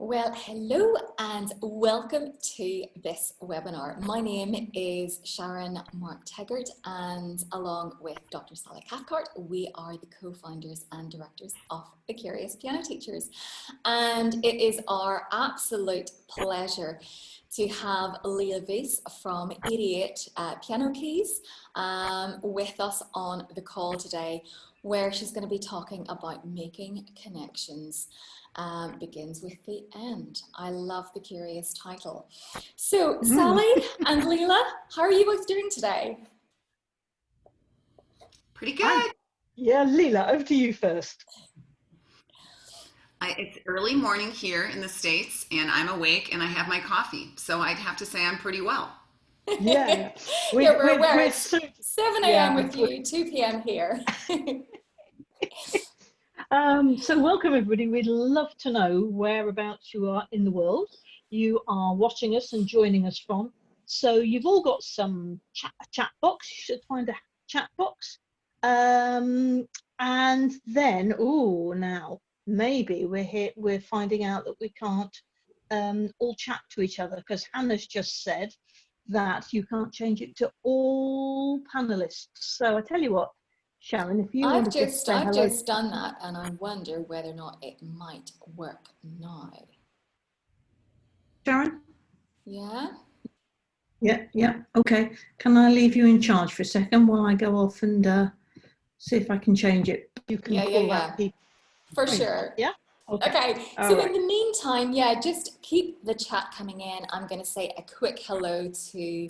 Well, hello and welcome to this webinar. My name is Sharon Mark Teggart and along with Dr. Sally Cathcart, we are the co-founders and directors of The Curious Piano Teachers. And it is our absolute pleasure to have Leila Viss from 88 uh, Piano Keys um, with us on the call today, where she's going to be talking about making connections um, begins with the end. I love the curious title. So mm. Sally and Leila, how are you both doing today? Pretty good. yeah, Leila, over to you first. I, it's early morning here in the States and I'm awake and I have my coffee. So I'd have to say I'm pretty well. Yeah, we, yeah we're, aware. We're, 7 a.m. Yeah. with you, 2 p.m. here. Um, so welcome everybody. We'd love to know whereabouts you are in the world. You are watching us and joining us from. So you've all got some chat, chat box. You should find a chat box. Um, and then, oh, now maybe we're here. We're finding out that we can't um, all chat to each other because Hannah's just said that you can't change it to all panelists. So I tell you what, Sharon, if you I've just, just I've hello. just done that and I wonder whether or not it might work now. Sharon? Yeah? Yeah, yeah, okay. Can I leave you in charge for a second while I go off and uh, see if I can change it? You can yeah, yeah, yeah. For sure. Yeah? Okay. okay. So right. in the meantime, yeah, just keep the chat coming in. I'm going to say a quick hello to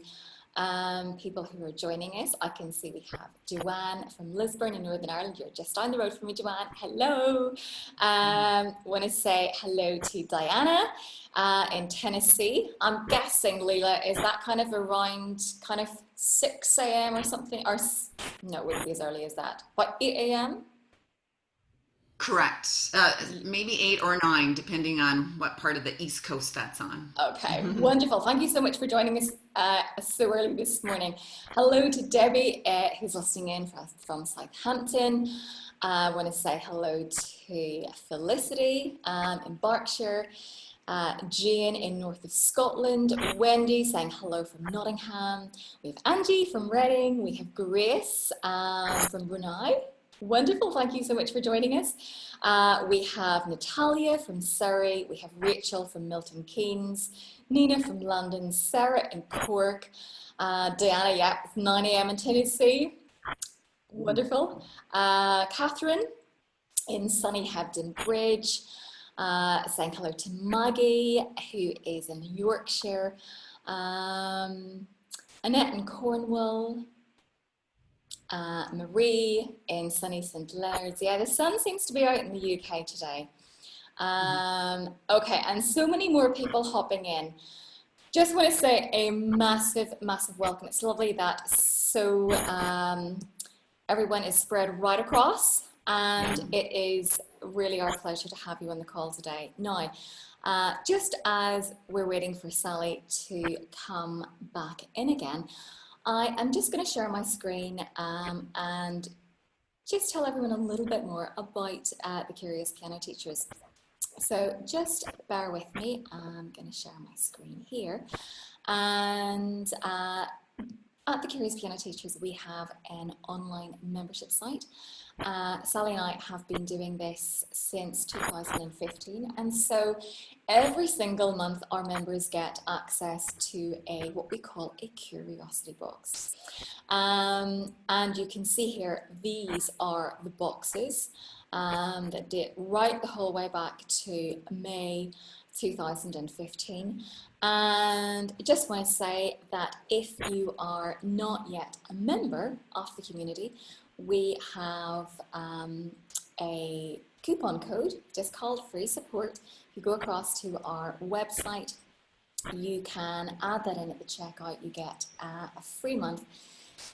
um, people who are joining us. I can see we have Joanne from Lisburn in Northern Ireland. You're just down the road from me, Joanne. Hello. Um, want to say hello to Diana uh, in Tennessee. I'm guessing, Leila, is that kind of around kind of 6 a.m. or something? Or no, it wouldn't be as early as that. But 8 a.m.? Correct. Uh, maybe eight or nine, depending on what part of the East Coast that's on. Okay, wonderful. Thank you so much for joining us uh, so early this morning. Hello to Debbie, uh, who's listening in from, from Southampton. Uh, I want to say hello to Felicity um, in Berkshire. Uh, Jane in north of Scotland, Wendy saying hello from Nottingham. We have Angie from Reading. We have Grace um, from Brunei. Wonderful, thank you so much for joining us. Uh, we have Natalia from Surrey, we have Rachel from Milton Keynes, Nina from London, Sarah in Cork, uh, Diana, yeah, 9 a.m. in Tennessee. Wonderful. Uh, Catherine in sunny Hebden Bridge, uh, saying hello to Maggie, who is in Yorkshire. Um, Annette in Cornwall, uh, Marie in sunny St. Leonard's. Yeah, the sun seems to be out in the UK today. Um, okay, and so many more people hopping in. Just want to say a massive, massive welcome. It's lovely that so um, everyone is spread right across and it is really our pleasure to have you on the call today. Now, uh, just as we're waiting for Sally to come back in again, I am just going to share my screen um, and just tell everyone a little bit more about uh, the Curious Piano Teachers. So just bear with me, I'm going to share my screen here. And uh, at the Curious Piano Teachers, we have an online membership site. Uh, Sally and I have been doing this since 2015 and so every single month our members get access to a what we call a curiosity box. Um, and you can see here these are the boxes um, that date right the whole way back to May 2015 and I just want to say that if you are not yet a member of the community we have um, a coupon code just called free support. If you go across to our website, you can add that in at the checkout. You get uh, a free month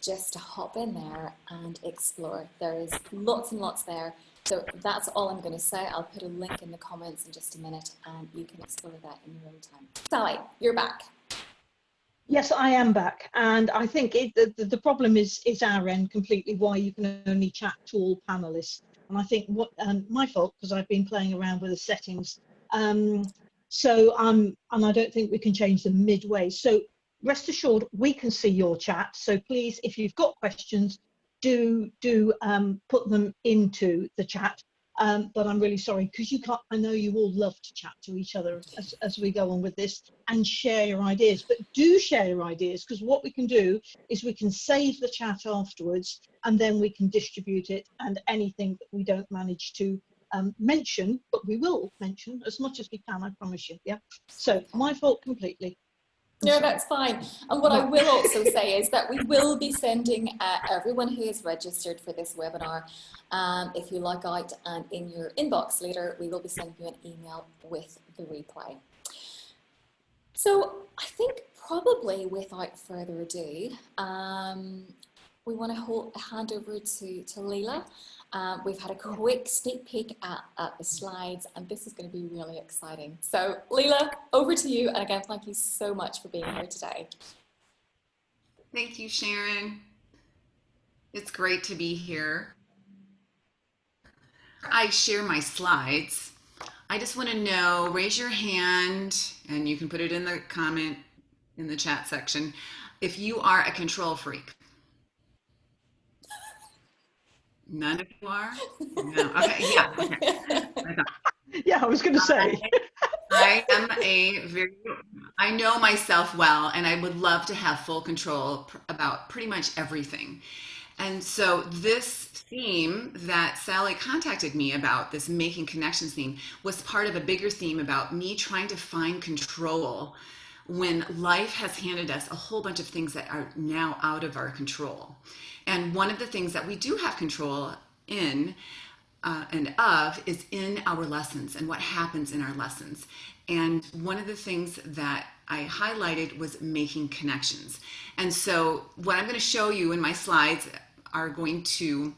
just to hop in there and explore. There is lots and lots there. So that's all I'm going to say. I'll put a link in the comments in just a minute and you can explore that in your own time. Sally, you're back. Yes, I am back, and I think it, the, the problem is is our end completely. Why you can only chat to all panelists, and I think what um, my fault because I've been playing around with the settings. Um, So um, and I don't think we can change them midway. So rest assured, we can see your chat. So please, if you've got questions, do do um, put them into the chat. Um, but I'm really sorry because you can't. I know you all love to chat to each other as, as we go on with this and share your ideas. But do share your ideas because what we can do is we can save the chat afterwards and then we can distribute it. And anything that we don't manage to um, mention, but we will mention as much as we can. I promise you. Yeah. So my fault completely. No, that's fine. And what I will also say is that we will be sending uh, everyone who is registered for this webinar, um, if you log out and in your inbox later, we will be sending you an email with the replay. So I think probably without further ado, um, we want to hold, hand over to, to Leila um, we've had a quick sneak peek at, at, the slides and this is going to be really exciting. So Leila, over to you. And again, thank you so much for being here today. Thank you, Sharon. It's great to be here. I share my slides. I just want to know, raise your hand and you can put it in the comment in the chat section if you are a control freak. None of you are? No. Okay. Yeah. Okay. yeah, I was going to uh, say. I am a very, I know myself well, and I would love to have full control about pretty much everything. And so, this theme that Sally contacted me about, this making connections theme, was part of a bigger theme about me trying to find control when life has handed us a whole bunch of things that are now out of our control. And one of the things that we do have control in uh, and of is in our lessons and what happens in our lessons. And one of the things that I highlighted was making connections. And so, what I'm going to show you in my slides are going to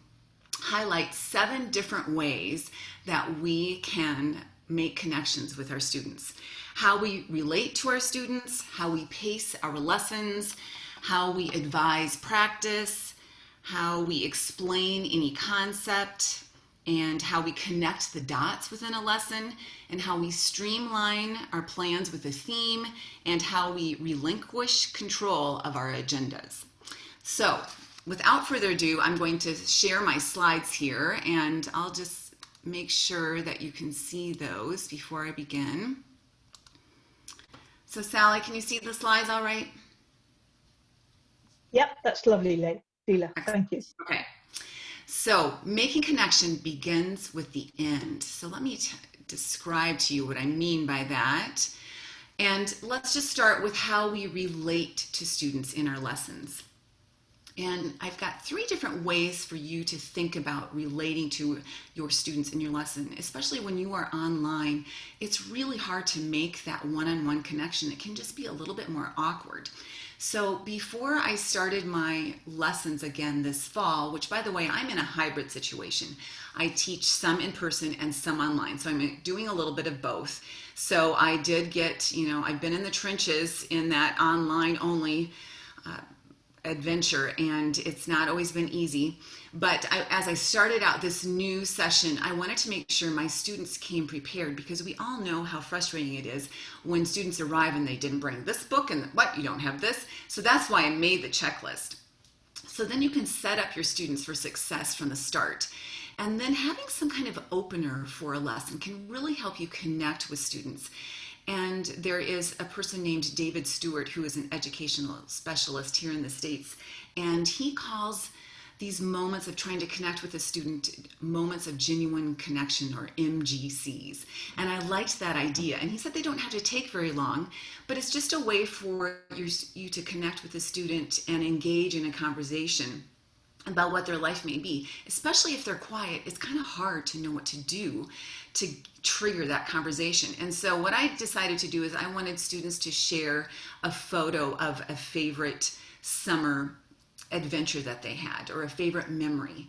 highlight seven different ways that we can make connections with our students. How we relate to our students, how we pace our lessons, how we advise practice, how we explain any concept, and how we connect the dots within a lesson, and how we streamline our plans with a theme, and how we relinquish control of our agendas. So, without further ado, I'm going to share my slides here, and I'll just make sure that you can see those before I begin. So, Sally, can you see the slides all right? Yep, that's lovely, Lee. Leila, thank you. Okay. So making connection begins with the end. So let me describe to you what I mean by that. And let's just start with how we relate to students in our lessons. And I've got three different ways for you to think about relating to your students in your lesson, especially when you are online. It's really hard to make that one on one connection. It can just be a little bit more awkward. So before I started my lessons again this fall, which by the way, I'm in a hybrid situation. I teach some in person and some online. So I'm doing a little bit of both. So I did get, you know, I've been in the trenches in that online only uh, adventure and it's not always been easy. But I, as I started out this new session, I wanted to make sure my students came prepared because we all know how frustrating it is when students arrive and they didn't bring this book and what, you don't have this. So that's why I made the checklist. So then you can set up your students for success from the start. And then having some kind of opener for a lesson can really help you connect with students. And there is a person named David Stewart who is an educational specialist here in the States. And he calls these moments of trying to connect with a student, moments of genuine connection or MGCs. And I liked that idea. And he said they don't have to take very long, but it's just a way for your, you to connect with a student and engage in a conversation about what their life may be, especially if they're quiet. It's kind of hard to know what to do to trigger that conversation. And so, what I decided to do is I wanted students to share a photo of a favorite summer adventure that they had or a favorite memory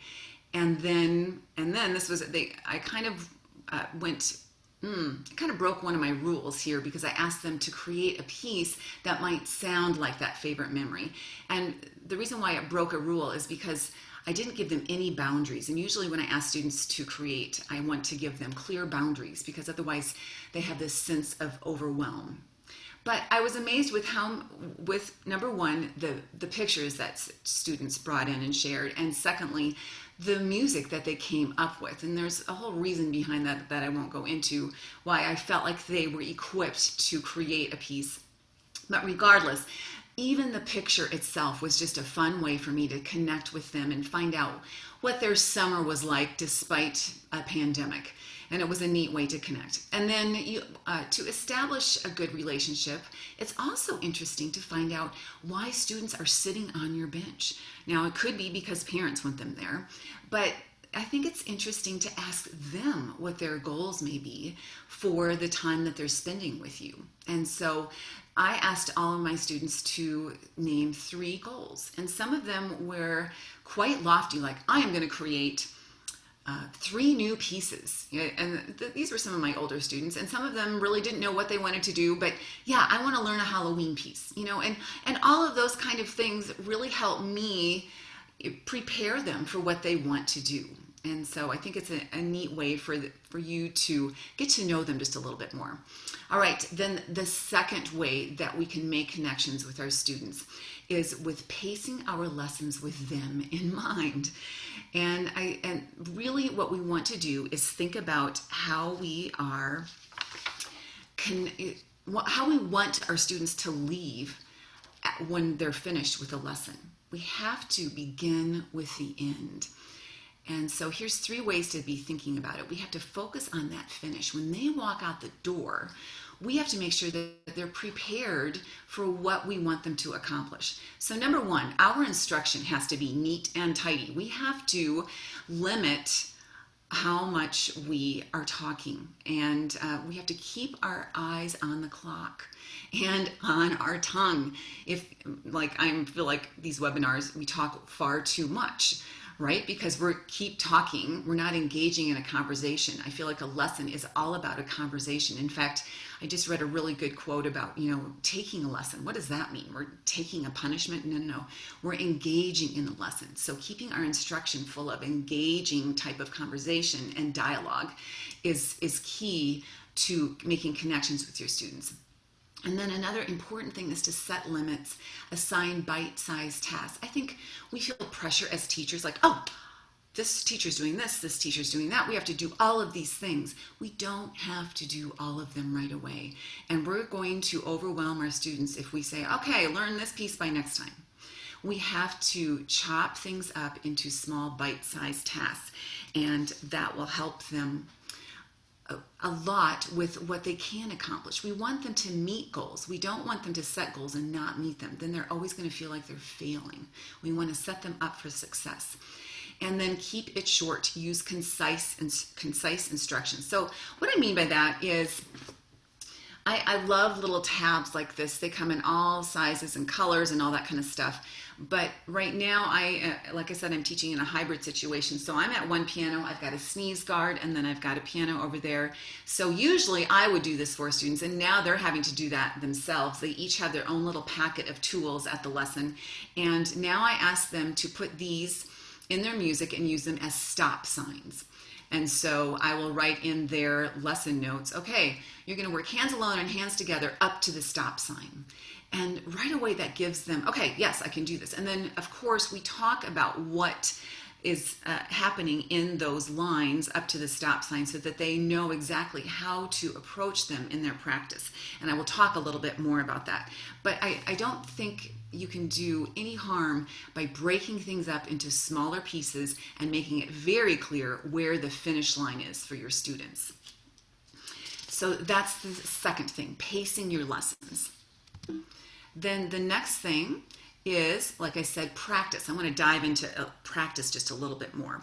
and then and then this was they i kind of uh, went mm, kind of broke one of my rules here because i asked them to create a piece that might sound like that favorite memory and the reason why it broke a rule is because I didn't give them any boundaries. And usually, when I ask students to create, I want to give them clear boundaries because otherwise, they have this sense of overwhelm. But I was amazed with how, with number one, the the pictures that students brought in and shared, and secondly, the music that they came up with. And there's a whole reason behind that that I won't go into why I felt like they were equipped to create a piece. But regardless, even the picture itself was just a fun way for me to connect with them and find out what their summer was like despite a pandemic. And it was a neat way to connect. And then you, uh, to establish a good relationship, it's also interesting to find out why students are sitting on your bench. Now, it could be because parents want them there, but I think it's interesting to ask them what their goals may be for the time that they're spending with you. And so I asked all of my students to name three goals, and some of them were quite lofty, like, I am going to create. Uh, three new pieces and th- these were some of my older students and some of them really didn't know what they wanted to do but yeah i want to learn a halloween piece you know and and all of those kind of things really help me prepare them for what they want to do and so I think it's a, a neat way for, the, for you to get to know them just a little bit more. All right, then the second way that we can make connections with our students is with pacing our lessons with them in mind. And I and really what we want to do is think about how we are can how we want our students to leave when they're finished with a lesson. We have to begin with the end. And so here's three ways to be thinking about it. We have to focus on that finish. When they walk out the door, we have to make sure that they're prepared for what we want them to accomplish. So, number one, our instruction has to be neat and tidy. We have to limit how much we are talking, and uh, we have to keep our eyes on the clock and on our tongue. If, like, I feel like these webinars, we talk far too much right? Because we're keep talking, we're not engaging in a conversation. I feel like a lesson is all about a conversation. In fact, I just read a really good quote about, you know, taking a lesson. What does that mean? We're taking a punishment? No, no, no. We're engaging in the lesson. So keeping our instruction full of engaging type of conversation and dialogue is is key to making connections with your students. And then another important thing is to set limits, assign bite sized tasks. I think we feel pressure as teachers like, oh, this teacher's doing this, this teacher's doing that. We have to do all of these things. We don't have to do all of them right away. And we're going to overwhelm our students if we say, okay, learn this piece by next time. We have to chop things up into small bite sized tasks, and that will help them a lot with what they can accomplish. We want them to meet goals. We don't want them to set goals and not meet them. Then they're always going to feel like they're failing. We want to set them up for success. And then keep it short. Use concise and concise instructions. So what I mean by that is I, I love little tabs like this. They come in all sizes and colors and all that kind of stuff. But right now, I, uh, like I said, I'm teaching in a hybrid situation. So I'm at one piano, I've got a sneeze guard, and then I've got a piano over there. So usually I would do this for students, and now they're having to do that themselves. They each have their own little packet of tools at the lesson. And now I ask them to put these in their music and use them as stop signs. And so I will write in their lesson notes, okay, you're going to work hands alone and hands together up to the stop sign. And right away that gives them, okay, yes, I can do this. And then, of course, we talk about what is uh, happening in those lines up to the stop sign so that they know exactly how to approach them in their practice. And I will talk a little bit more about that. But I, I don't think you can do any harm by breaking things up into smaller pieces and making it very clear where the finish line is for your students. So that's the second thing, pacing your lessons. Then the next thing is, like I said, practice. I want to dive into uh, practice just a little bit more.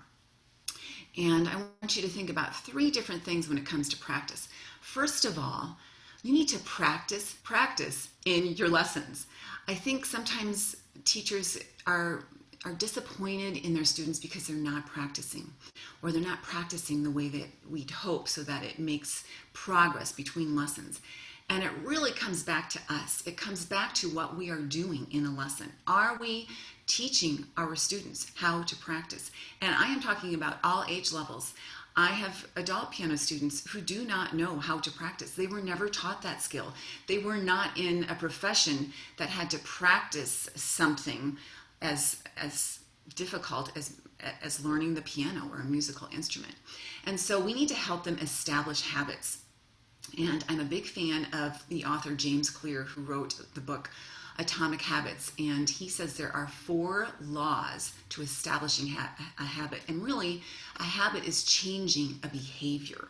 And I want you to think about three different things when it comes to practice. First of all, you need to practice, practice in your lessons. I think sometimes teachers are are disappointed in their students because they're not practicing or they're not practicing the way that we'd hope so that it makes progress between lessons. And it really comes back to us. It comes back to what we are doing in a lesson. Are we teaching our students how to practice? And I am talking about all age levels. I have adult piano students who do not know how to practice. They were never taught that skill. They were not in a profession that had to practice something as as difficult as as learning the piano or a musical instrument. And so we need to help them establish habits. And I'm a big fan of the author James Clear who wrote the book Atomic Habits. And he says there are four laws to establishing ha- a habit. And really, a habit is changing a behavior.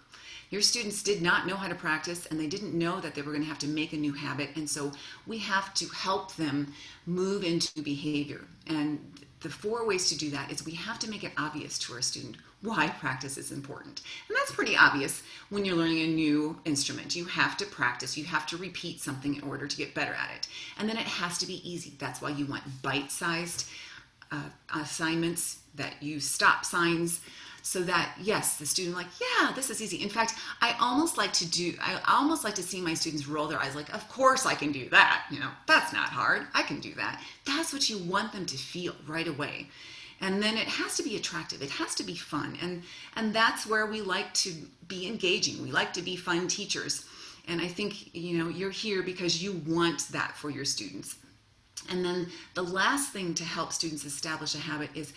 Your students did not know how to practice and they didn't know that they were going to have to make a new habit. And so we have to help them move into behavior. And the four ways to do that is we have to make it obvious to our student why practice is important. And that's pretty obvious when you're learning a new instrument. You have to practice, you have to repeat something in order to get better at it. And then it has to be easy. That's why you want bite sized uh, assignments that use stop signs so that yes the student like yeah this is easy in fact i almost like to do i almost like to see my students roll their eyes like of course i can do that you know that's not hard i can do that that's what you want them to feel right away and then it has to be attractive. It has to be fun. And and that's where we like to be engaging. We like to be fun teachers. And i think you know you're here because you want that for your students. And then the last thing to help students establish a habit is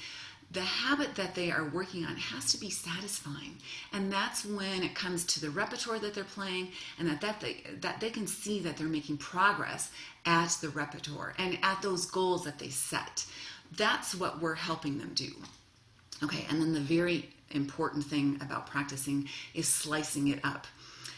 the habit that they are working on has to be satisfying. And that's when it comes to the repertoire that they're playing and that, that, they, that they can see that they're making progress at the repertoire and at those goals that they set that's what we're helping them do okay and then the very important thing about practicing is slicing it up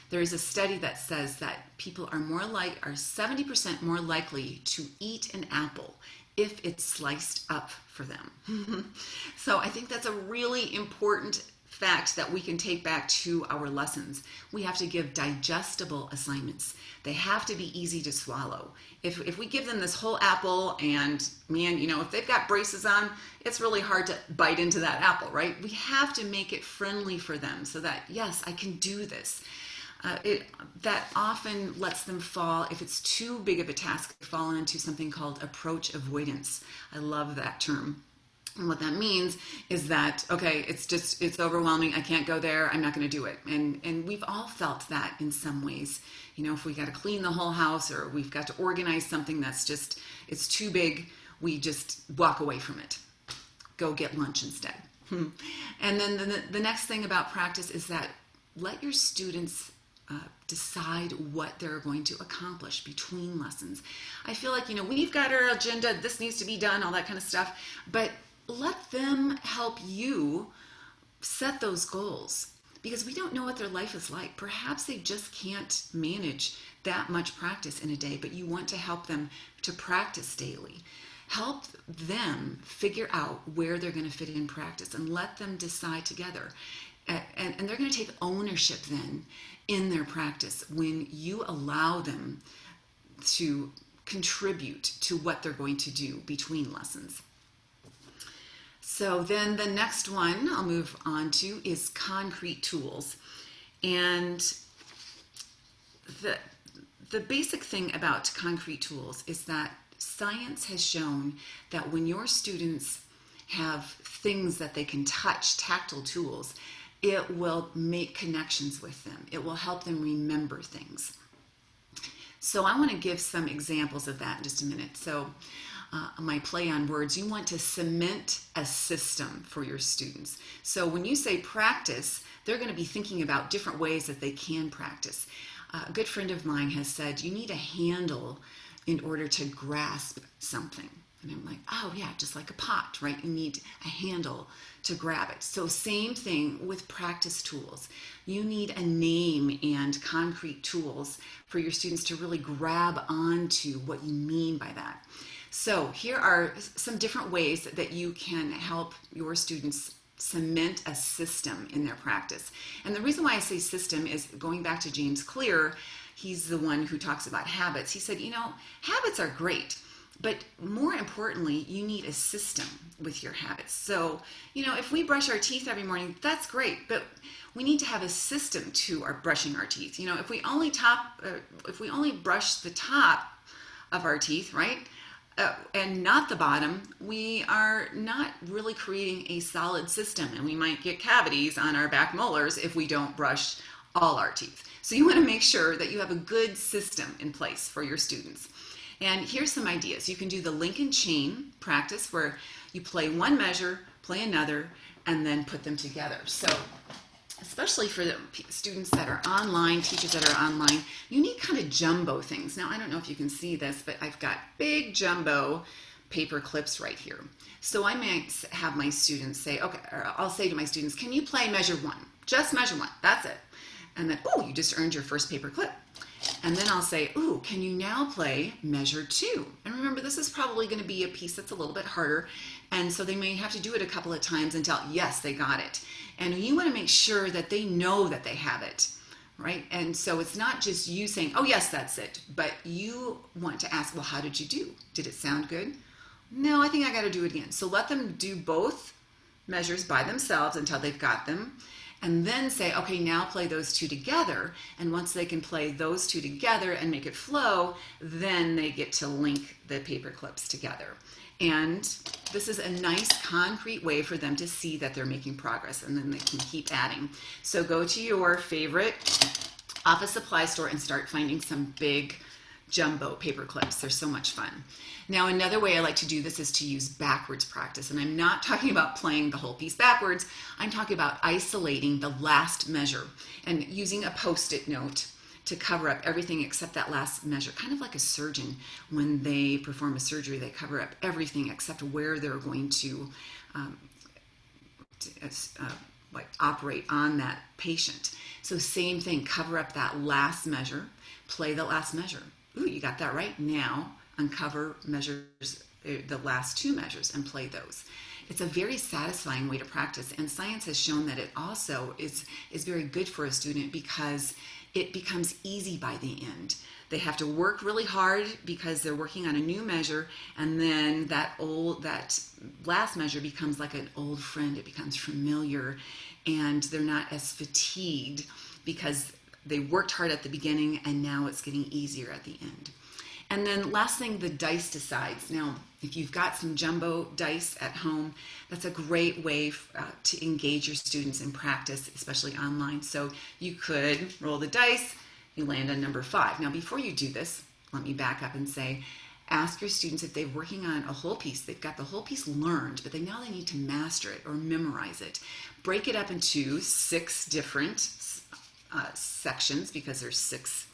there is a study that says that people are more like are 70% more likely to eat an apple if it's sliced up for them. so I think that's a really important fact that we can take back to our lessons. We have to give digestible assignments. They have to be easy to swallow. If, if we give them this whole apple and man, you know, if they've got braces on, it's really hard to bite into that apple, right? We have to make it friendly for them so that, yes, I can do this uh, it that often lets them fall if it's too big of a task fall into something called approach avoidance i love that term and what that means is that okay it's just it's overwhelming. I can't go there. I'm not going to do it. And and we've all felt that in some ways. You know if we got to clean the whole house or we've got to organize something that's just it's too big we just walk away from it. Go get lunch instead. And then the, the next thing about practice is that let your students uh, decide what they're going to accomplish between lessons. I feel like, you know, we've got our agenda, this needs to be done, all that kind of stuff, but let them help you set those goals because we don't know what their life is like. Perhaps they just can't manage that much practice in a day, but you want to help them to practice daily. Help them figure out where they're going to fit in practice and let them decide together. And, and, they're going to take ownership then in their practice when you allow them to contribute to what they're going to do between lessons. So then the next one I'll move on to is concrete tools. And the, the basic thing about concrete tools is that science has shown that when your students have things that they can touch, tactile tools, it will make connections with them. It will help them remember things. So I want to give some examples of that in just a minute. So uh, my play on words, you want to cement a system for your students. So when you say practice, they're going to be thinking about different ways that they can practice. Uh, a good friend of mine has said you need a handle in order to grasp something. And I'm like, oh yeah, just like a pot, right? You need a handle to grab it. So same thing with practice tools. You need a name and concrete tools for your students to really grab onto what you mean by that. So here are some different ways that you can help your students cement a system in their practice. And the reason why I say system is going back to James Clear, he's the one who talks about habits. He said, you know, habits are great but more importantly, you need a system with your habits. So, you know, if we brush our teeth every morning, that's great, but we need to have a system to our brushing our teeth. You know, if we only top, uh, if we only brush the top of our teeth, right, uh, and not the bottom, we are not really creating a solid system, and we might get cavities on our back molars if we don't brush all our teeth. So you want to make sure that you have a good system in place for your students. And here's some ideas. You can do the link and chain practice where you play one measure, play another, and then put them together. So especially for the students that are online, teachers that are online, you need kind of jumbo things. Now, I don't know if you can see this, but I've got big jumbo paper clips right here. So I might have my students say, okay, I'll say to my students, can you play measure one? Just measure one, that's it. And then, oh, you just earned your first paper clip. And then I'll say, ooh, can you now play measure two? And remember, this is probably going to be a piece that's a little bit harder. And so they may have to do it a couple of times until, yes, they got it. And you want to make sure that they know that they have it, right? And so it's not just you saying, oh, yes, that's it. But you want to ask, well, how did you do? Did it sound good? No, I think I got to do it again. So let them do both measures by themselves until they've got them and then say, okay, now play those two together. And once they can play those two together and make it flow, then they get to link the paper clips together. And this is a nice concrete way for them to see that they're making progress and then they can keep adding. So go to your favorite office supply store and start finding some big jumbo paper clips. They're so much fun. Now, another way I like to do this is to use backwards practice. And I'm not talking about playing the whole piece backwards. I'm talking about isolating the last measure and using a post-it note to cover up everything except that last measure. Kind of like a surgeon, when they perform a surgery, they cover up everything except where they're going to, um, to uh, like operate on that patient. So same thing, cover up that last measure, play the last measure. Ooh, you got that right. Now uncover measures, uh, the last two measures, and play those. It's a very satisfying way to practice, and science has shown that it also is, is very good for a student because it becomes easy by the end. They have to work really hard because they're working on a new measure, and then that old that last measure becomes like an old friend. It becomes familiar, and they're not as fatigued because they worked hard at the beginning and now it's getting easier at the end. And then last thing, the dice decides. Now, if you've got some jumbo dice at home, that's a great way uh, to engage your students in practice, especially online. So you could roll the dice, you land on number five. Now, before you do this, let me back up and say, ask your students if they're working on a whole piece, they've got the whole piece learned, but they now they need to master it or memorize it. Break it up into six different uh, sections because there's six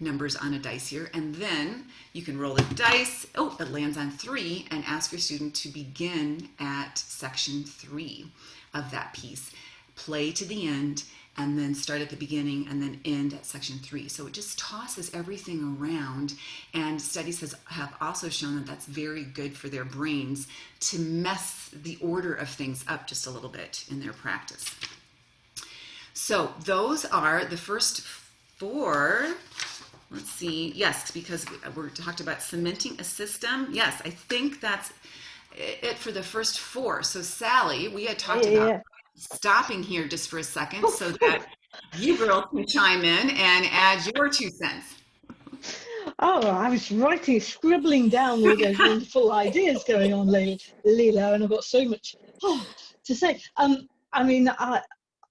numbers on a dice here. And then you can roll the dice. Oh, it lands on three and ask your student to begin at section three of that piece. Play to the end and then start at the beginning and then end at section three. So it just tosses everything around. And studies has, have also shown that that's very good for their brains to mess the order of things up just a little bit in their practice. So those are the first four let's see, yes, because we, are talked about cementing a system. Yes, I think that's it for the first four. So Sally, we had talked yeah, about yeah. stopping here just for a second so that you girls can chime in and add your two cents. Oh, I was writing, scribbling down all those wonderful ideas going on, Leila, and I've got so much oh, to say. Um, I mean, I,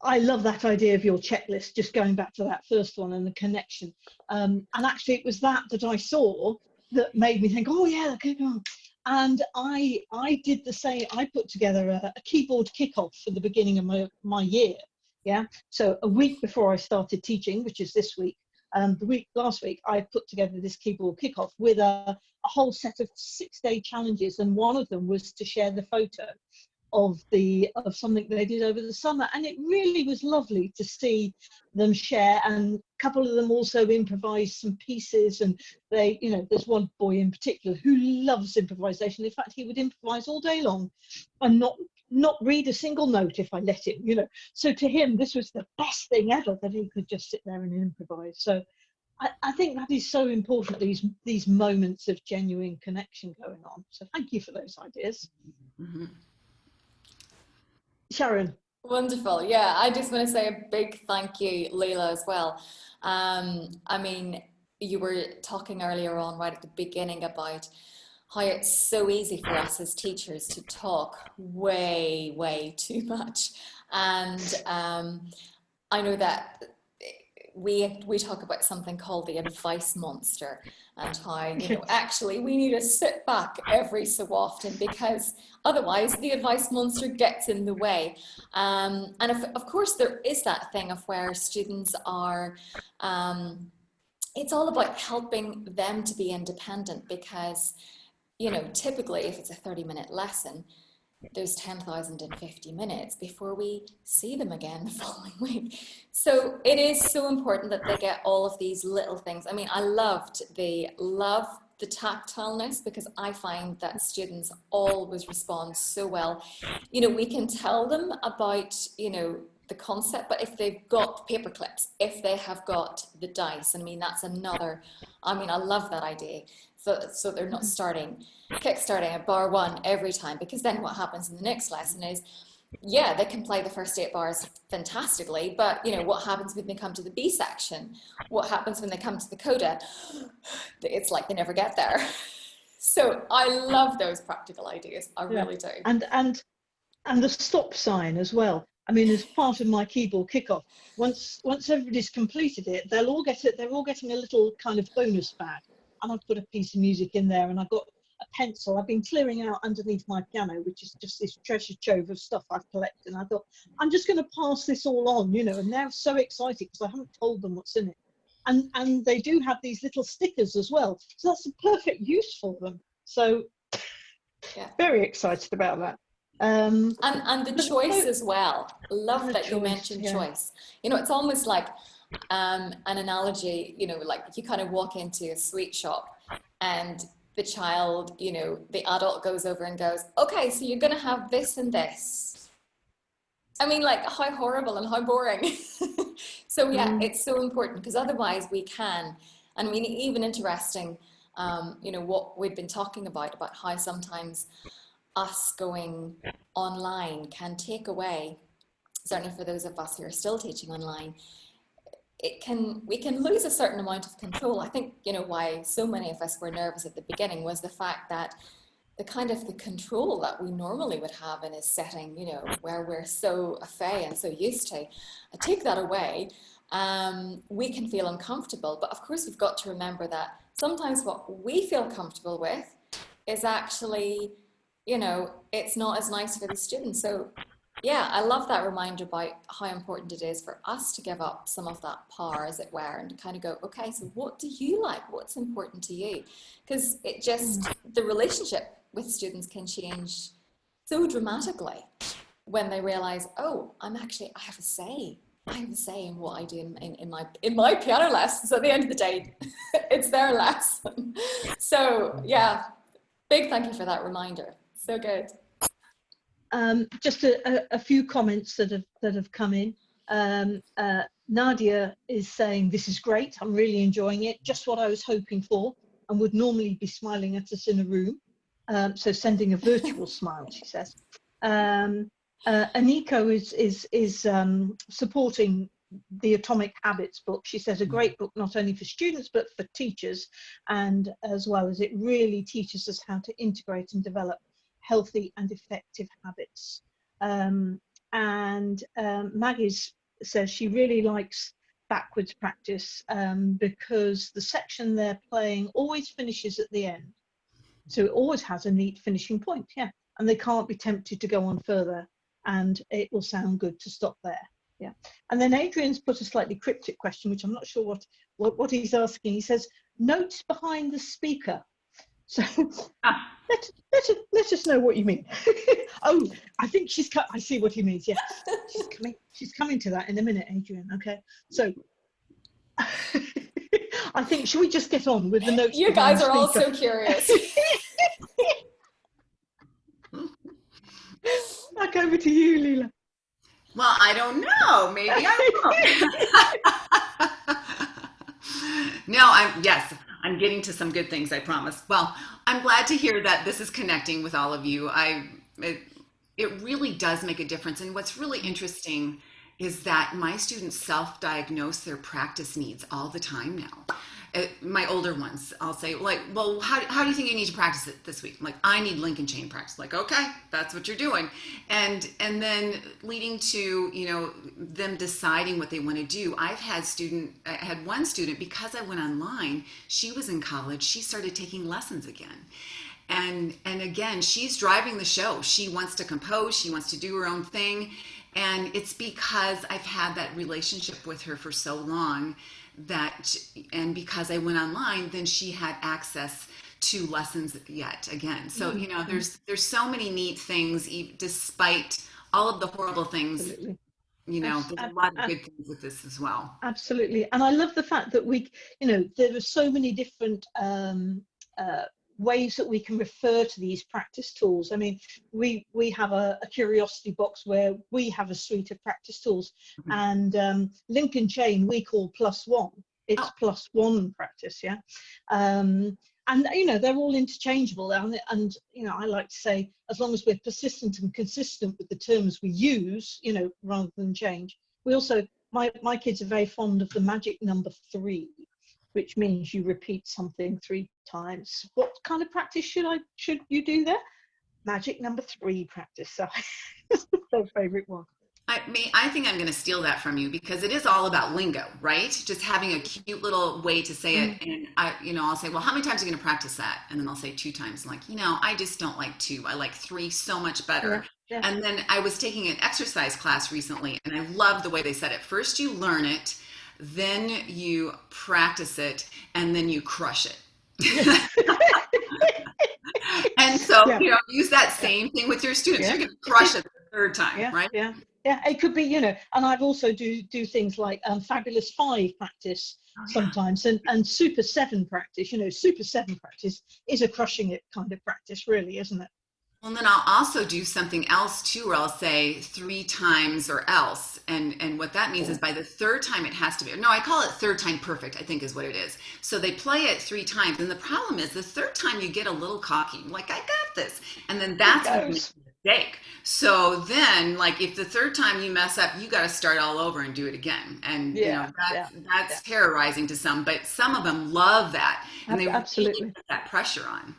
I love that idea of your checklist, just going back to that first one and the connection. Um, and actually, it was that that I saw that made me think, oh, yeah, okay, on. And I, I did the same. I put together a, a keyboard kickoff for the beginning of my, my year. Yeah. So a week before I started teaching, which is this week, um, the week last week, I put together this keyboard kickoff with a, a whole set of six day challenges. And one of them was to share the photo of the of something they did over the summer and it really was lovely to see them share and a couple of them also improvised some pieces and they you know there's one boy in particular who loves improvisation in fact he would improvise all day long and not not read a single note if i let him you know so to him this was the best thing ever that he could just sit there and improvise so I, I think that is so important. These these moments of genuine connection going on. So thank you for those ideas, Mm-hmm. Sharon. Wonderful. Yeah, I just want to say a big thank you, Leila, as well. Um, I mean, you were talking earlier on, right at the beginning, about how it's so easy for us as teachers to talk way, way too much. And um, I know that we we talk about something called the advice monster and how you know actually we need to sit back every so often because otherwise the advice monster gets in the way. Um, and if, of course there is that thing of where students are um, it's all about helping them to be independent because you know typically if it's a 30 minute lesson there's 10,050 minutes before we see them again the following week. So it is so important that they get all of these little things. I mean, I loved the love the tactileness because I find that students always respond so well. You know, we can tell them about, you know, the concept, but if they've got paper clips, if they have got the dice, I mean, that's another, I mean, I love that idea. So, so they're not mm-hmm. starting, kick-starting at bar one every time, because then what happens in the next lesson is, yeah, they can play the first eight bars fantastically, but you know, what happens when they come to the B section? What happens when they come to the coda? It's like they never get there. So I love those practical ideas. I Yeah. really do. and and and the stop sign as well. I mean, as part of my keyboard kickoff, once once everybody's completed it, they'll all get it. They're all getting a little kind of bonus bag, and I've put a piece of music in there, and I've got a pencil. I've been clearing out underneath my piano, which is just this treasure trove of stuff I've collected. And I thought I'm just going to pass this all on, you know. And they're so excited because I haven't told them what's in it. And and they do have these little stickers as well, so that's a perfect use for them. So Yeah. very excited about that. Um, And, and the choice as well. Love that you mentioned yeah. choice. You know, it's almost like um, an analogy, you know, like you kind of walk into a sweet shop and the child, you know, the adult goes over and goes, okay, so you're going to have this and this. I mean, like, how horrible and how boring. so, yeah, Mm. it's so important because otherwise we can. And I mean, even interesting, um, you know, what we've been talking about, about how sometimes us going online can take away, certainly for those of us who are still teaching online, it can we can lose a certain amount of control. I think you know why so many of us were nervous at the beginning was the fact that the kind of the control that we normally would have in a setting, you know, where we're so afraid and so used to, I take that away. Um, we can feel uncomfortable, but of course we've got to remember that sometimes what we feel comfortable with is actually you know, it's not as nice for the students. So yeah, I love that reminder about how important it is for us to give up some of that power, as it were, and kind of go, okay, so what do you like? What's important to you? Because it just, mm. the relationship with students can change so dramatically when they realize, oh, I'm actually, I have a say. I have a say in what I do in, in, in my in my piano lessons. At the end of the day, it's their lesson. So yeah, big thank you for that reminder. So good. Um, just a, a, a few comments that have that have come in. Um, uh, Nadia is saying this is great. I'm really enjoying it. Just what I was hoping for, and would normally be smiling at us in a room. Um, so sending a virtual smile, she says. Um, uh, Aniko is is is um, supporting the Atomic Habits book. She says a great book not only for students but for teachers, and as well as it really teaches us how to integrate and develop healthy and effective habits. Um, and um, Maggie's says she really likes backwards practice um, because the section they're playing always finishes at the end. So it always has a neat finishing point, yeah. And they can't be tempted to go on further and it will sound good to stop there. Yeah. And then Adrian's put a slightly cryptic question, which I'm not sure what, what, what he's asking. He says, notes behind the speaker. So Ah. Let, let, us- let us know what you mean. oh, I think she's cut. I see what he means. Yeah, she's coming. She's coming to that in a minute, Adrian. Okay, so I think should we just get on with the notes? You guys are all so curious. Back over to you, Leila. Well, I don't know. Maybe I will. No, I'm yes, I'm getting to some good things. I promise. Well, I'm glad to hear that this is connecting with all of you. I it, it really does make a difference. And what's really interesting is that my students self-diagnose their practice needs all the time now. Uh, my older ones, I'll say like, well, how, how do you think you need to practice it this week? I'm like, I need link and chain practice. Like, okay, that's what you're doing. And, and then leading to, you know, them deciding what they want to do. I've had student, I had one student, because I went online, she was in college, she started taking lessons again and and again she's driving the show she wants to compose she wants to do her own thing and it's because i've had that relationship with her for so long that and because i went online then she had access to lessons yet again. So you know there's there's so many neat things despite all of the horrible things absolutely. you know there's a lot of good things with this as well. Absolutely. And i love the fact that we you know there are so many different um uh, ways that we can refer to these practice tools. I mean, we we have a, a curiosity box where we have a suite of practice tools, mm-hmm. and um, link and chain we call plus one. It's oh. plus one practice, yeah. Um, and you know they're all interchangeable, and, and you know I like to say as long as we're persistent and consistent with the terms we use, you know, rather than change. We also my my kids are very fond of the magic number three which means you repeat something three times. What kind of practice should I should you do there? Magic number three practice. So their favorite one. I mean, I think I'm going to steal that from you because it is all about lingo, right? Just having a cute little way to say it. Mm-hmm. And I, you know, I'll say, well, how many times are you going to practice that? And then I'll say two times. I'm like, you know, I just don't like two. I like three so much better. Yeah, yeah. And then I was taking an exercise class recently and I love the way they said it. First, you learn it then you practice it, and then you crush it. and so, yeah. you know, use that same thing with your students. Yeah. You're going to crush it the third time, yeah. right? Yeah. Yeah, it could be, you know, and I've also do do things like um, fabulous five practice oh, sometimes, and and super seven practice. You know, super seven practice is a crushing it kind of practice, really, isn't it? Well, then I'll also do something else too, where I'll say three times or else. And, and what that means is oh. by the third time it has to be, no, I call it third time perfect, I think is what it is. So they play it three times. And the problem is the third time you get a little cocky, like, I got this. And then that's when you make a mistake. So then, like, if the third time you mess up, you got to start all over and do it again. And, yeah, you know, that's, yeah, that's yeah. terrorizing to some, but some of them love that. And they Absolutely. really put that pressure on.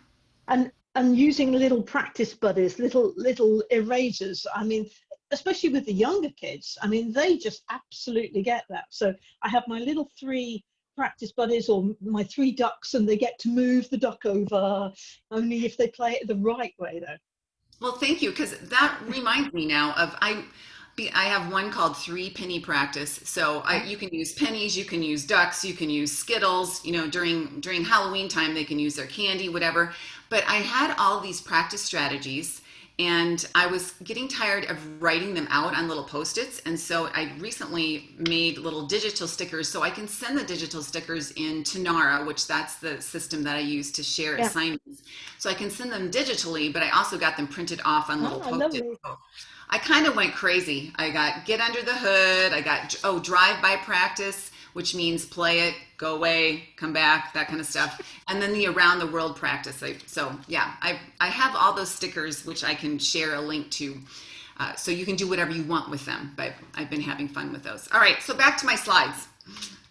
And and using little practice buddies, little little erasers. I mean, especially with the younger kids. I mean, they just absolutely get that. So I have my little three practice buddies or my three ducks, and they get to move the duck over only if they play it the right way, though. Well, thank you, because that reminds me now of I. I have one called three penny practice. So I, you can use pennies, you can use ducks, you can use Skittles. You know, during during Halloween time, they can use their candy, whatever. But I had all these practice strategies and I was getting tired of writing them out on little post-its. And so I recently made little digital stickers so I can send the digital stickers in Tonara, which that's the system that I use to share yeah. assignments. So I can send them digitally, but I also got them printed off on little oh, post-its. I kind of went crazy. I got get under the hood. I got, oh, drive by practice which means play it, go away, come back, that kind of stuff. And then the around the world practice. so yeah, I, I have all those stickers, which I can share a link to. Uh, so you can do whatever you want with them, but I've been having fun with those. All right, so back to my slides.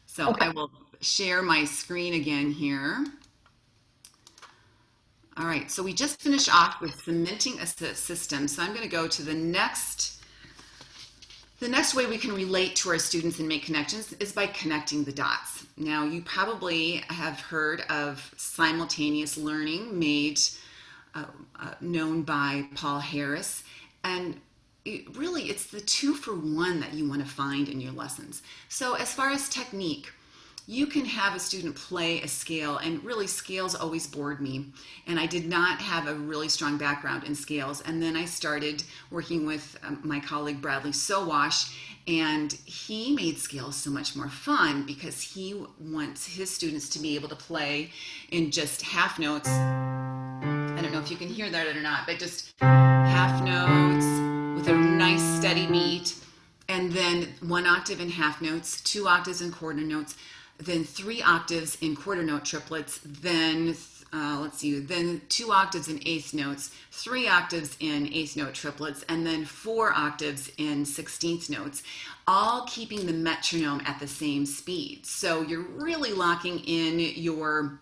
So okay. I will share my screen again here. All right, so we just finished off with cementing a system. So I'm gonna go to the next the next way we can relate to our students and make connections is by connecting the dots. Now, you probably have heard of simultaneous learning made uh, uh, known by Paul Harris. And it, really, it's the two for one that you want to find in your lessons. So as far as technique, you can have a student play a scale and really scales always bored me. And I did not have a really strong background in scales. And then I started working with um, my colleague Bradley Sowash and he made scales so much more fun because he wants his students to be able to play in just half notes. I don't know if you can hear that or not but just half notes with a nice steady beat and then one octave in half notes two octaves in quarter notes then three octaves in quarter note triplets, then uh, let's see, then two octaves in eighth notes, three octaves in eighth note triplets, and then four octaves in sixteenth notes, all keeping the metronome at the same speed. So you're really locking in your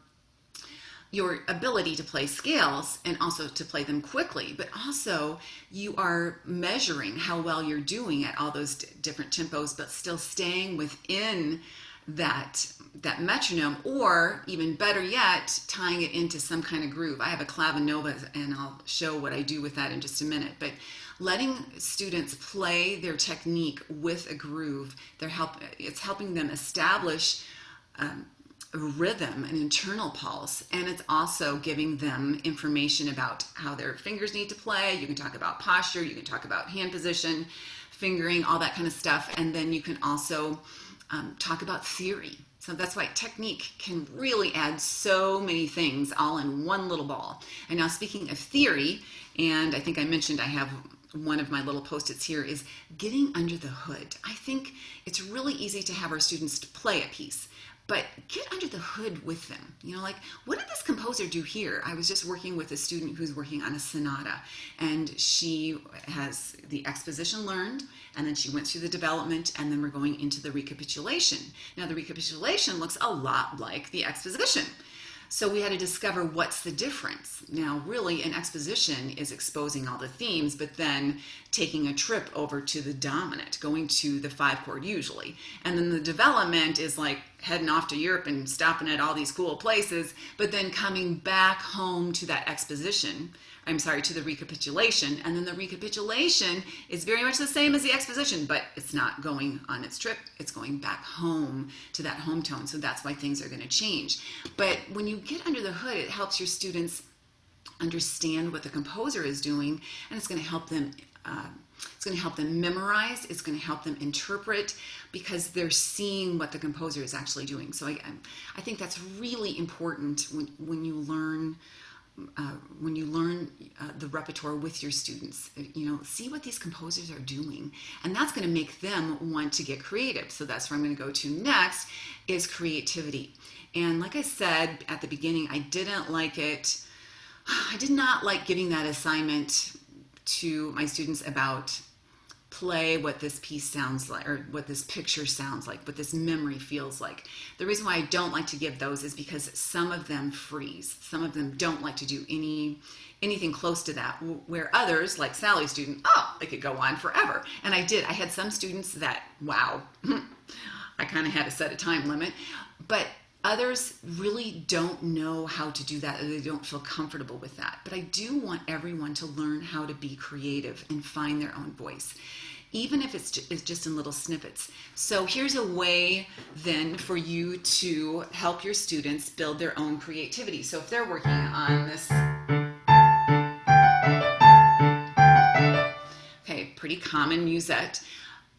your ability to play scales and also to play them quickly, but also you are measuring how well you're doing at all those different tempos, but still staying within that that metronome or even better yet tying it into some kind of groove. I have a clavinova and i'll show what i do with that in just a minute. But letting students play their technique with a groove they're help it's helping them establish um, a rhythm an internal pulse and it's also giving them information about how their fingers need to play. You can talk about posture you can talk about hand position fingering all that kind of stuff. And then you can also um, talk about theory. So that's why technique can really add so many things all in one little ball. And now speaking of theory, and I think I mentioned I have one of my little post-its here is getting under the hood. I think it's really easy to have our students play a piece, but get under the hood with them. You know, like, what did this composer do here? I was just working with a student who's working on a sonata, and she has the exposition learned, and then she went through the development, and then we're going into the recapitulation. Now, the recapitulation looks a lot like the exposition. So we had to discover what's the difference. Now, really, an exposition is exposing all the themes, but then taking a trip over to the dominant, going to the five chord usually. And then the development is like heading off to Europe and stopping at all these cool places, but then coming back home to that exposition I'm sorry, to the recapitulation. And then the recapitulation is very much the same as the exposition, but it's not going on its trip. It's going back home to that home tone. So that's why things are going to change. But when you get under the hood, it helps your students understand what the composer is doing, and it's going to help them. Uh, it's going to help them memorize. It's going to help them interpret because they're seeing what the composer is actually doing. So I, I think that's really important when, when you learn uh, when you learn uh, the repertoire with your students, you know, see what these composers are doing, and that's going to make them want to get creative. So that's where I'm going to go to next is creativity. And like I said at the beginning, I didn't like it. I did not like giving that assignment to my students about play what this piece sounds like or what this picture sounds like, what this memory feels like. The reason why I don't like to give those is because some of them freeze. Some of them don't like to do any anything close to that where others like Sally's student, oh, they could go on forever. And I did. I had some students that wow, I kind of had to set a time limit, but others really don't know how to do that they don't feel comfortable with that. But I do want everyone to learn how to be creative and find their own voice even if it's just in little snippets. So here's a way then for you to help your students build their own creativity. So if they're working on this, okay, pretty common musette.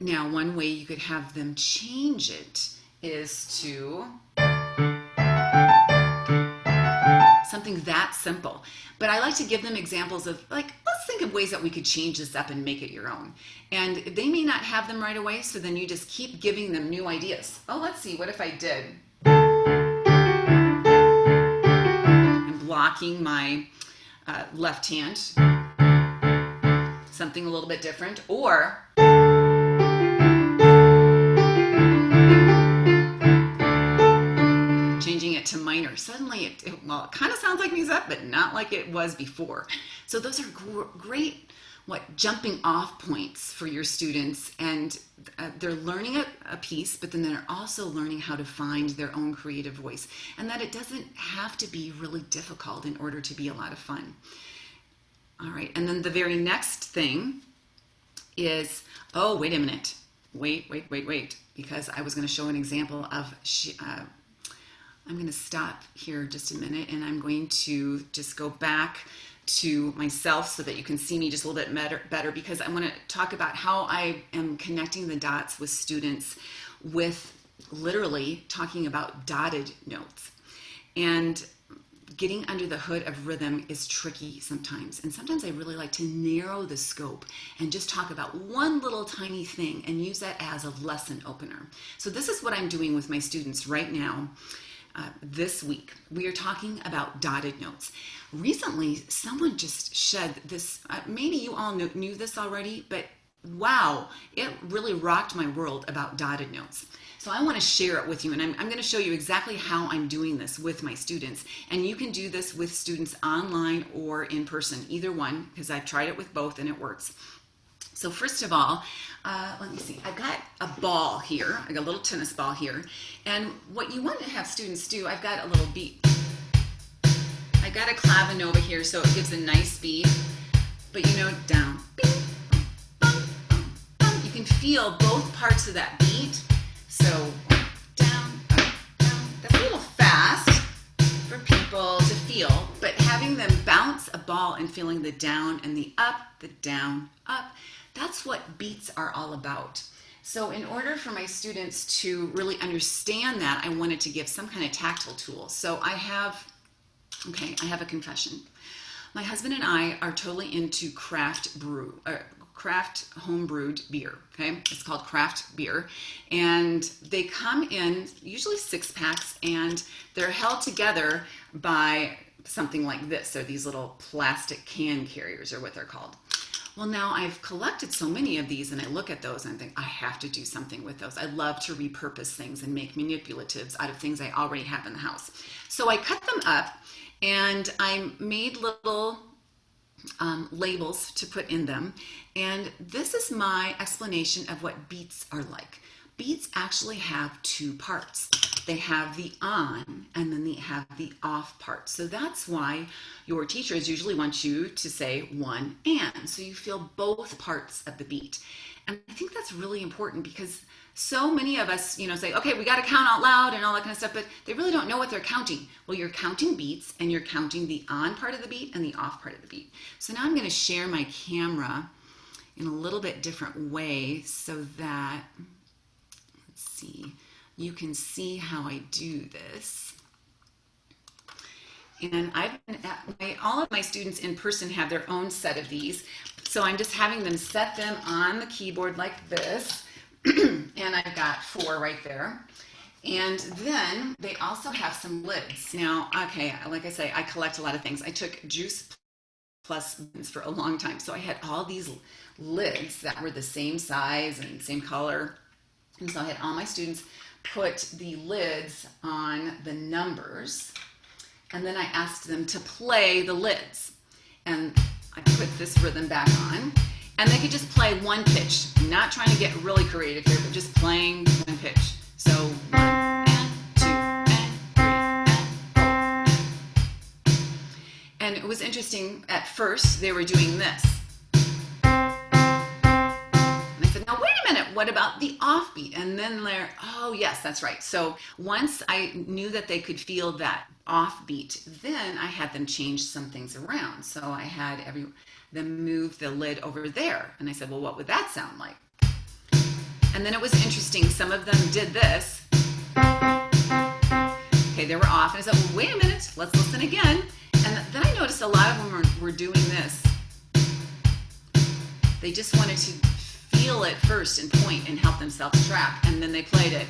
Now one way you could have them change it is to something that simple. But I like to give them examples of like, let's think of ways that we could change this up and make it your own. And they may not have them right away, so then you just keep giving them new ideas. Oh, let's see, what if I did? I'm blocking my uh, left hand, something a little bit different, or it, kind of sounds like musette, but not like it was before. So those are gr great what jumping off points for your students and uh, they're learning a, a, piece but then they're also learning how to find their own creative voice and that it doesn't have to be really difficult in order to be a lot of fun all right and then the very next thing is oh wait a minute wait wait wait wait because i was going to show an example of uh, I'm going to stop here just a minute and I'm going to just go back to myself so that you can see me just a little bit better, better because I want to talk about how I am connecting the dots with students with literally talking about dotted notes. And getting under the hood of rhythm is tricky sometimes. And sometimes I really like to narrow the scope and just talk about one little tiny thing and use that as a lesson opener. So, this is what I'm doing with my students right now. Uh, this week, we are talking about dotted notes. Recently, someone just shed this. Uh, maybe you all knew, knew this already, but wow, it really rocked my world about dotted notes. So I want to share it with you and I'm, I'm going to show you exactly how I'm doing this with my students. And you can do this with students online or in person, either one, because I've tried it with both and it works. So first of all, uh, let me see, I've got a ball here, I got a little tennis ball here. And what you want to have students do, I've got a little beat. I've got a clavinova here so it gives a nice beat, but you know, down, beat, you can feel both parts of that beat so down, up, down. That's a little fast for people to feel, but having them bounce a ball and feeling the down and the up, the down, up, that's what beats are all about. So in order for my students to really understand that, I wanted to give some kind of tactile tool. So I have, okay, I have a confession. My husband and I are totally into craft brew, uh, craft home brewed beer. Okay, it's called craft beer, and they come in usually six packs, and they're held together by something like this. So these little plastic can carriers are what they're called. Well, now I've collected so many of these, and I look at those and I think I have to do something with those. I love to repurpose things and make manipulatives out of things I already have in the house. So I cut them up and I made little um, labels to put in them. And this is my explanation of what beats are like. Beats actually have two parts. They have the on and then they have the off part. So that's why your teachers usually want you to say one and. So you feel both parts of the beat. And I think that's really important because so many of us, you know, say, okay, we got to count out loud and all that kind of stuff, but they really don't know what they're counting. Well, you're counting beats and you're counting the on part of the beat and the off part of the beat. So now I'm going to share my camera in a little bit different way so that, let's see, you can see how I do this. And I've been at my, all of my students in person have their own set of these. So I'm just having them set them on the keyboard like this and I've got four right there. And then they also have some lids. Now, okay, like I say, I collect a lot of things. I took Juice Plus for a long time. So I had all these lids that were the same size and same color. And so I had all my students put the lids on the numbers. And then I asked them to play the lids. And I put this rhythm back on and they could just play one pitch. I'm not trying to get really creative here, but just playing one pitch. So one and two and three and four. And it was interesting. At first, they were doing this. Said, now wait a minute, what about the offbeat? And then they're, oh yes, that's right. So once I knew that they could feel that offbeat, then I had them change some things around. So I had every then move the lid over there. And I said, well, what would that sound like? And then it was interesting. Some of them did this. Okay, they were off. And I said, well, wait a minute, let's listen again. And then I noticed a lot of them were, were doing this. They just wanted to feel it first and point and help themselves track. And then they played it.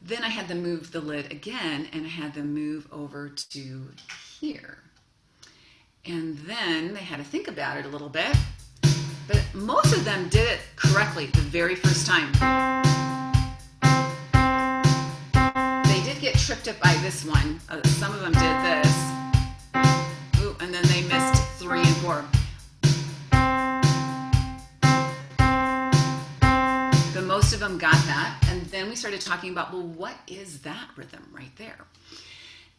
Then I had them move the lid again and I had them move over to here. And then they had to think about it a little bit. But most of them did it correctly the very first time. They did get tripped up by this one. Uh, some of them did this. Ooh, and then they missed three and four. But most of them got that And then we started talking about, well, what is that rhythm right there?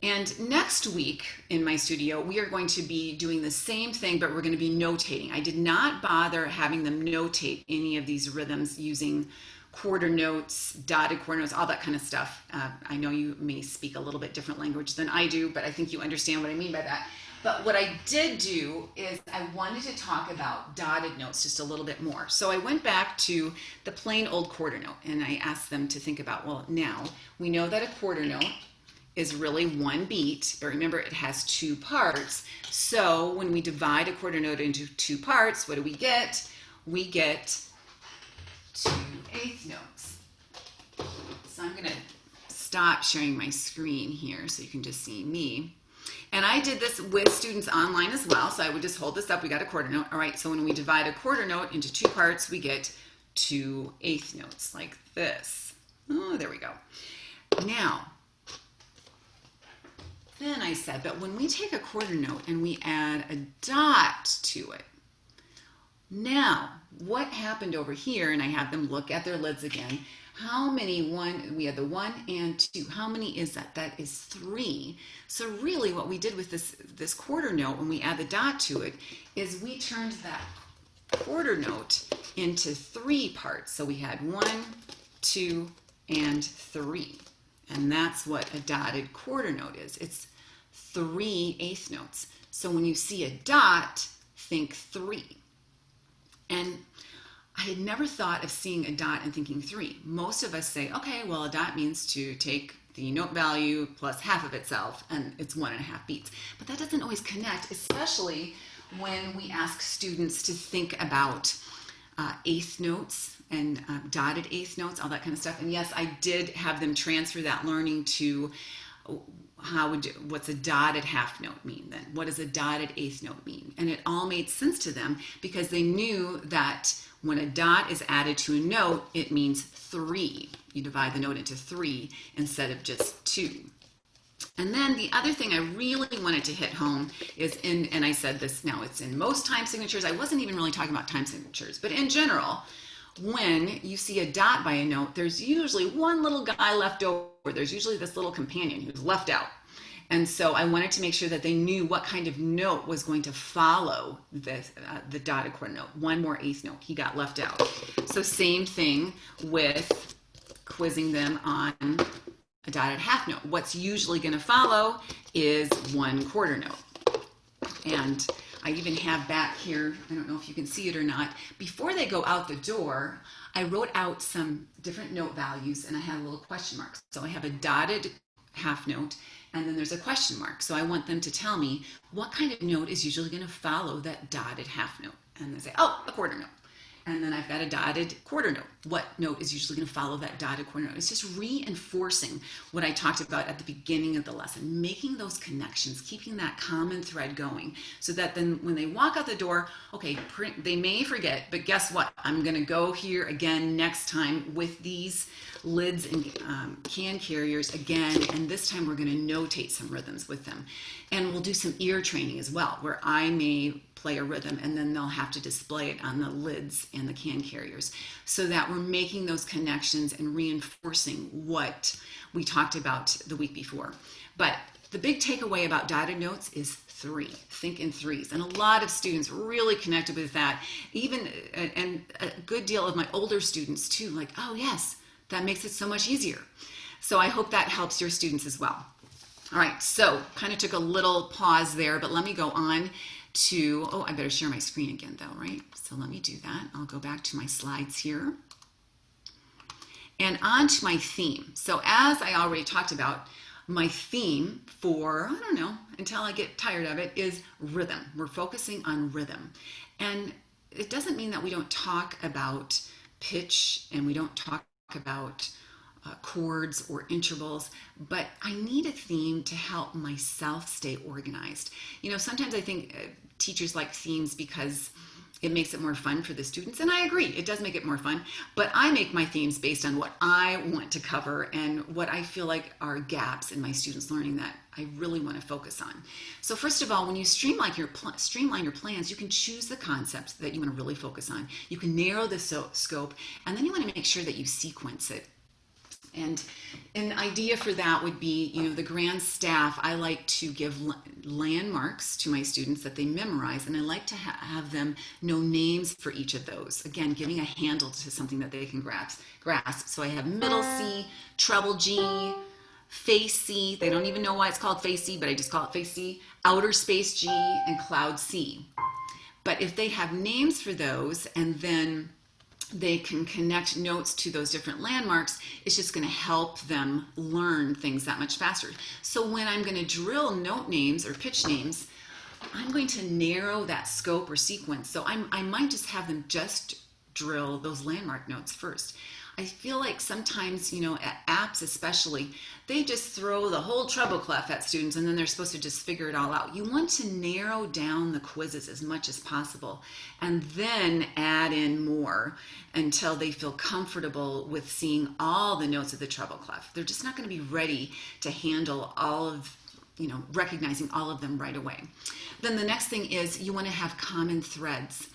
And next week in my studio, we are going to be doing the same thing, but we're going to be notating. I did not bother having them notate any of these rhythms using quarter notes, dotted quarter notes, all that kind of stuff. Uh, I know you may speak a little bit different language than I do, but I think you understand what I mean by that. But what I did do is I wanted to talk about dotted notes just a little bit more. So I went back to the plain old quarter note and I asked them to think about, well, now we know that a quarter note is really one beat, but remember it has two parts. So when we divide a quarter note into two parts, what do we get? We get two eighth notes. So I'm gonna stop sharing my screen here so you can just see me. And I did this with students online as well. So I would just hold this up. We got a quarter note. All right. So when we divide a quarter note into two parts, we get two eighth notes like this. Oh, there we go. Now, then I said, but when we take a quarter note and we add a dot to it, now what happened over here, and I have them look at their lids again, how many one we had the one and two how many is that? That is three. So really what we did with this this quarter note when we add the dot to it is we turned that quarter note into three parts. So we had one two and three. And that's what a dotted quarter note is. It's three eighth notes. So when you see a dot think three and I had never thought of seeing a dot and thinking three. Most of us say, okay, well, a dot means to take the note value plus half of itself, and it's one and a half beats. But that doesn't always connect, especially when we ask students to think about uh, eighth notes and uh, dotted eighth notes, all that kind of stuff. And yes, I did have them transfer that learning to how would you, what's a dotted half note mean then? What does a dotted eighth note mean? And it all made sense to them because they knew that when a dot is added to a note, it means three. You divide the note into three instead of just two. And then the other thing I really wanted to hit home is in, and I said this now, it's in most time signatures. I wasn't even really talking about time signatures, but in general, when you see a dot by a note, there's usually one little guy left over. There's usually this little companion who's left out. And so I wanted to make sure that they knew what kind of note was going to follow the, uh, the dotted quarter note. One more eighth note, he got left out. So same thing with quizzing them on a dotted half note. What's usually gonna follow is one quarter note. And I even have back here, I don't know if you can see it or not, before they go out the door, I wrote out some different note values and I had a little question mark. So I have a dotted half note and then there's a question mark. So I want them to tell me what kind of note is usually going to follow that dotted half note. And they say, oh, a quarter note and then I've got a dotted quarter note. What note is usually going to follow that dotted quarter note? It's just reinforcing what I talked about at the beginning of the lesson, making those connections, keeping that common thread going so that then when they walk out the door, okay, they may forget, but guess what? I'm going to go here again next time with these lids and um, can carriers again, and this time we're going to notate some rhythms with them. And we'll do some ear training as well, where I may play a rhythm and then they'll have to display it on the lids and the can carriers so that we're making those connections and reinforcing what we talked about the week before. But the big takeaway about dotted notes is three. Think in threes. And a lot of students really connected with that. Even, and a good deal of my older students too, like, oh yes, that makes it so much easier. So I hope that helps your students as well. All right, so kind of took a little pause there, but let me go on to, oh, I better share my screen again though, right? So let me do that. I'll go back to my slides here. And on to my theme. So as I already talked about, my theme for, I don't know, until I get tired of it, is rhythm. We're focusing on rhythm. And it doesn't mean that we don't talk about pitch and we don't talk about uh, chords or intervals, but I need a theme to help myself stay organized. You know, sometimes I think uh, teachers like themes because it makes it more fun for the students. And I agree, it does make it more fun. But I make my themes based on what I want to cover and what I feel like are gaps in my students' learning that I really want to focus on. So first of all, when you streamline your streamline your plans, you can choose the concepts that you want to really focus on. You can narrow the so scope, and then you want to make sure that you sequence it and an idea for that would be, you know, the grand staff, I like to give landmarks to my students that they memorize, and I like to ha have them know names for each of those. Again, giving a handle to something that they can grasp. grasp. So I have middle C, treble G, FACE-C. They don't even know why it's called FACE-C, but I just call it FACE-C. Outer Space G and Cloud C. But if they have names for those and then they can connect notes to those different landmarks, it's just going to help them learn things that much faster. So when I'm going to drill note names or pitch names, I'm going to narrow that scope or sequence. So I'm, I might just have them just drill those landmark notes first. I feel like sometimes, you know, apps especially, they just throw the whole treble clef at students and then they're supposed to just figure it all out. You want to narrow down the quizzes as much as possible and then add in more until they feel comfortable with seeing all the notes of the treble clef. They're just not going to be ready to handle all of you know, recognizing all of them right away. Then the next thing is you want to have common threads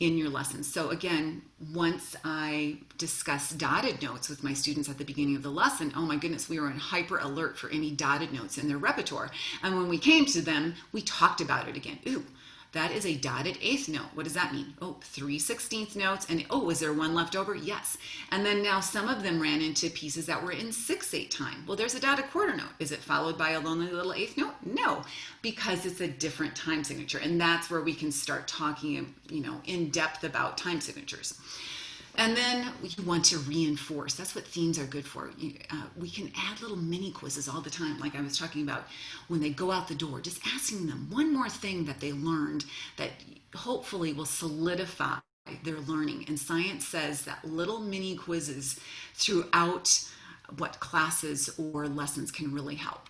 in your lessons. So again, once I discuss dotted notes with my students at the beginning of the lesson, oh my goodness, we were in hyper alert for any dotted notes in their repertoire. And when we came to them, we talked about it again. Ooh, that is a dotted eighth note. What does that mean? Oh, three sixteenth notes. And oh, is there one left over? Yes. And then now some of them ran into pieces that were in six eight time. Well, there's a dotted quarter note. Is it followed by a lonely little eighth note? No, because it's a different time signature. And that's where we can start talking, you know, in depth about time signatures. And then you want to reinforce. That's what themes are good for. You, uh, we can add little mini quizzes all the time, like I was talking about when they go out the door, just asking them one more thing that they learned that hopefully will solidify their learning. And science says that little mini quizzes throughout what classes or lessons can really help.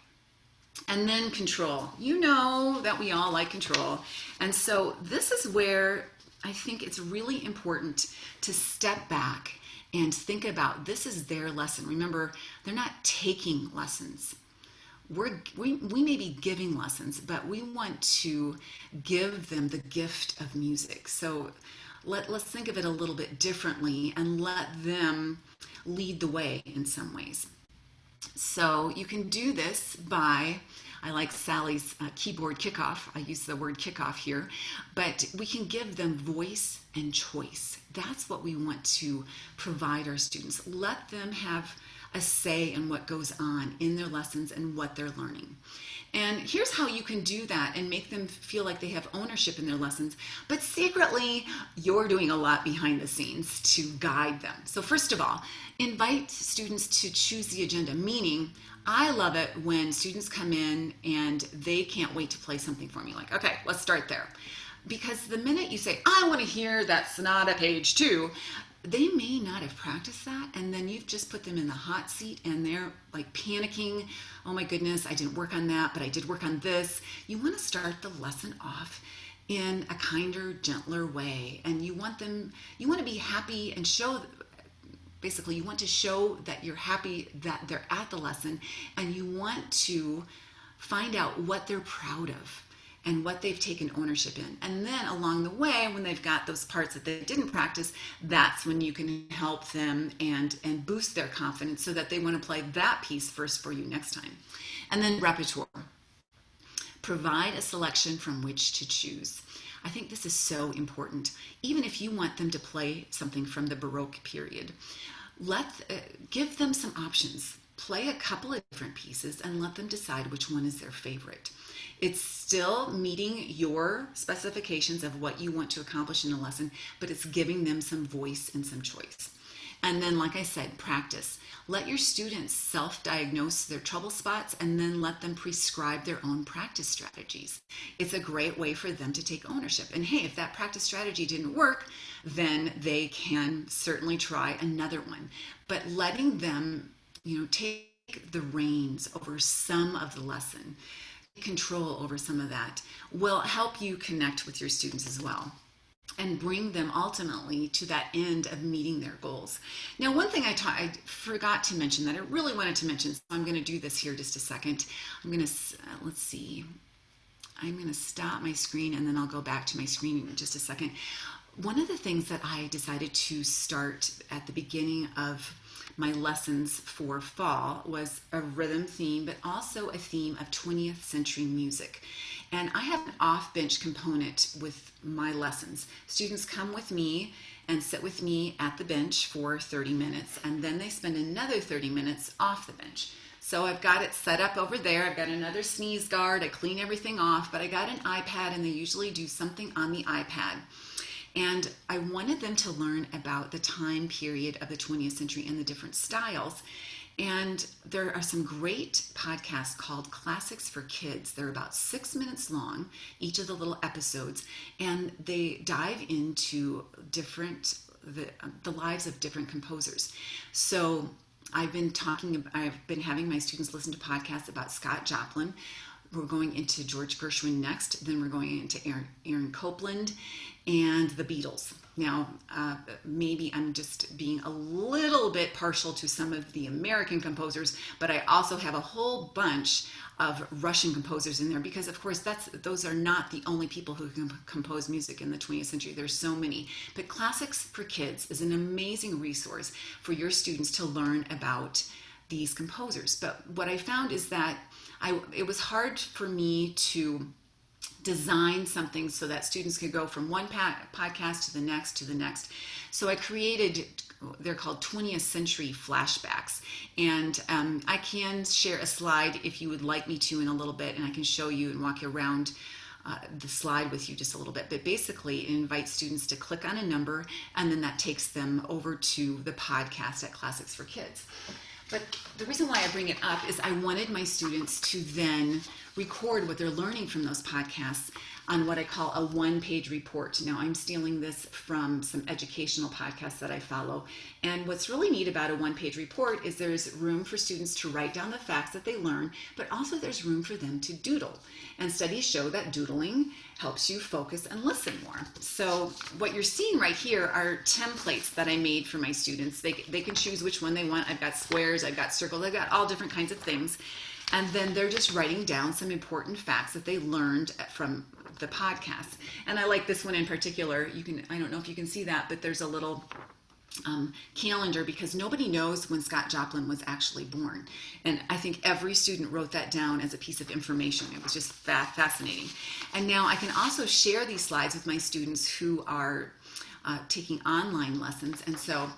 And then control. You know that we all like control. And so this is where I think it's really important to step back and think about this is their lesson. Remember, they're not taking lessons. We're, we, we may be giving lessons, but we want to give them the gift of music. So let, let's think of it a little bit differently and let them lead the way in some ways. So you can do this by I like Sally's uh, keyboard kickoff. I use the word kickoff here, but we can give them voice and choice. That's what we want to provide our students. Let them have a say in what goes on in their lessons and what they're learning. And here's how you can do that and make them feel like they have ownership in their lessons. But secretly, you're doing a lot behind the scenes to guide them. So, first of all, invite students to choose the agenda, meaning I love it when students come in and they can't wait to play something for me. Like, okay, let's start there. Because the minute you say, I want to hear that sonata page two, they may not have practiced that. And then you've just put them in the hot seat and they're like panicking. Oh my goodness, I didn't work on that, but I did work on this. You want to start the lesson off in a kinder, gentler way. And you want them, you want to be happy and show basically you want to show that you're happy that they're at the lesson and you want to find out what they're proud of and what they've taken ownership in. And then along the way, when they've got those parts that they didn't practice, that's when you can help them and, and boost their confidence so that they want to play that piece first for you next time. And then repertoire. Provide a selection from which to choose. I think this is so important, even if you want them to play something from the Baroque period. Let uh, give them some options. Play a couple of different pieces and let them decide which one is their favorite. It's still meeting your specifications of what you want to accomplish in a lesson, but it's giving them some voice and some choice. And then, like I said, practice. Let your students self diagnose their trouble spots and then let them prescribe their own practice strategies. It's a great way for them to take ownership. And hey, if that practice strategy didn't work, then they can certainly try another one. But letting them, you know, take the reins over some of the lesson, control over some of that, will help you connect with your students as well and bring them ultimately to that end of meeting their goals. Now, one thing I, I forgot to mention that I really wanted to mention, so I'm going to do this here just a second. I'm going to, uh, let's see, I'm going to stop my screen and then I'll go back to my screen in just a second. One of the things that I decided to start at the beginning of my lessons for fall was a rhythm theme, but also a theme of 20th century music. And I have an off bench component with my lessons. Students come with me and sit with me at the bench for 30 minutes, and then they spend another 30 minutes off the bench. So I've got it set up over there. I've got another sneeze guard. I clean everything off, but I got an iPad, and they usually do something on the iPad. And I wanted them to learn about the time period of the 20th century and the different styles. And there are some great podcasts called Classics for Kids. They're about six minutes long, each of the little episodes, and they dive into different the, the lives of different composers. So I've been talking, I've been having my students listen to podcasts about Scott Joplin. We're going into George Gershwin next, then we're going into Aaron, Aaron Copland and the Beatles. Now, uh, maybe I'm just being a little bit partial to some of the American composers, but I also have a whole bunch of Russian composers in there because, of course, that's those are not the only people who can compose music in the 20th century. There's so many. But Classics for Kids is an amazing resource for your students to learn about these composers. But what I found is that I it was hard for me to design something so that students could go from one podcast to the next to the next. So I created, they're called 20th century flashbacks. And um, I can share a slide if you would like me to in a little bit, and I can show you and walk you around. Uh, the slide with you just a little bit, but basically it invites students to click on a number and then that takes them over to the podcast at Classics for Kids. But the reason why I bring it up is I wanted my students to then record what they're learning from those podcasts on what I call a one page report. Now, I'm stealing this from some educational podcasts that I follow. And what's really neat about a one page report is there's room for students to write down the facts that they learn, but also there's room for them to doodle. And studies show that doodling helps you focus and listen more. So, what you're seeing right here are templates that I made for my students. They, they can choose which one they want. I've got squares, I've got circles, I've got all different kinds of things. And then they're just writing down some important facts that they learned from the podcast. And I like this one in particular. You can, I don't know if you can see that, but there's a little um, calendar because nobody knows when Scott Joplin was actually born. And I think every student wrote that down as a piece of information. It was just fa- fascinating. And now I can also share these slides with my students who are uh, taking online lessons. And so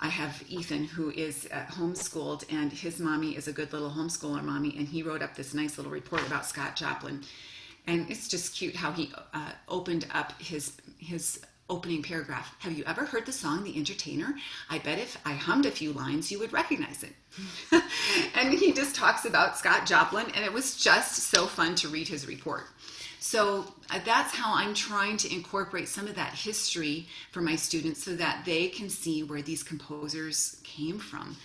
I have Ethan, who is uh, homeschooled, and his mommy is a good little homeschooler mommy, and he wrote up this nice little report about Scott Joplin. And it's just cute how he uh, opened up his his opening paragraph. Have you ever heard the song The Entertainer? I bet if I hummed a few lines, you would recognize it. and he just talks about Scott Joplin, and it was just so fun to read his report. So uh, that's how I'm trying to incorporate some of that history for my students so that they can see where these composers came from.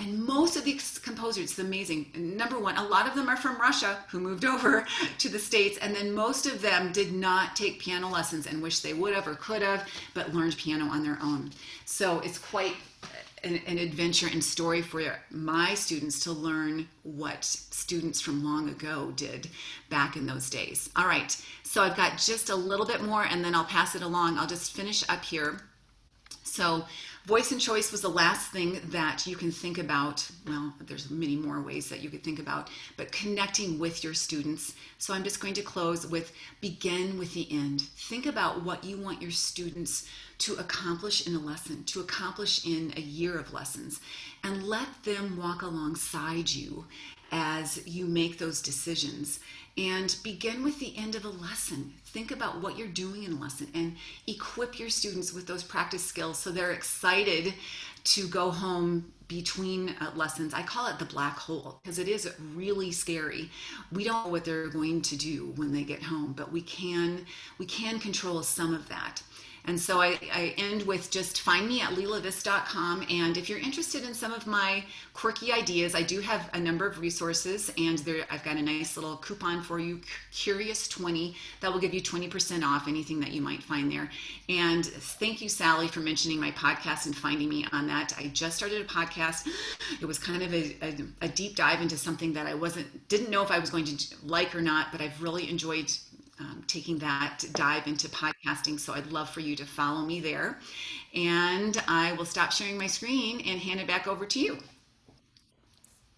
And most of these composers, it's amazing. Number one, a lot of them are from Russia who moved over to the States, and then most of them did not take piano lessons and wish they would have or could have, but learned piano on their own. So it's quite an, an, adventure and story for my students to learn what students from long ago did back in those days. All right, so I've got just a little bit more and then I'll pass it along. I'll just finish up here. So Voice and choice was the last thing that you can think about. Well, there's many more ways that you could think about, but connecting with your students. So I'm just going to close with begin with the end. Think about what you want your students to accomplish in a lesson, to accomplish in a year of lessons, and let them walk alongside you as you make those decisions and begin with the end of a lesson. Think about what you're doing in a lesson and equip your students with those practice skills so they're excited to go home between uh, lessons. I call it the black hole because it is really scary. We don't know what they're going to do when they get home, but we can we can control some of that. And so I, I, end with just find me at leilaviss.com. And if you're interested in some of my quirky ideas, I do have a number of resources, and there I've got a nice little coupon for you, Curious20, that will give you 20% off anything that you might find there. And thank you, Sally, for mentioning my podcast and finding me on that. I just started a podcast. It was kind of a, a, a deep dive into something that I wasn't didn't know if I was going to like or not, but I've really enjoyed um, taking that dive into podcasting. So I'd love for you to follow me there. And I will stop sharing my screen and hand it back over to you.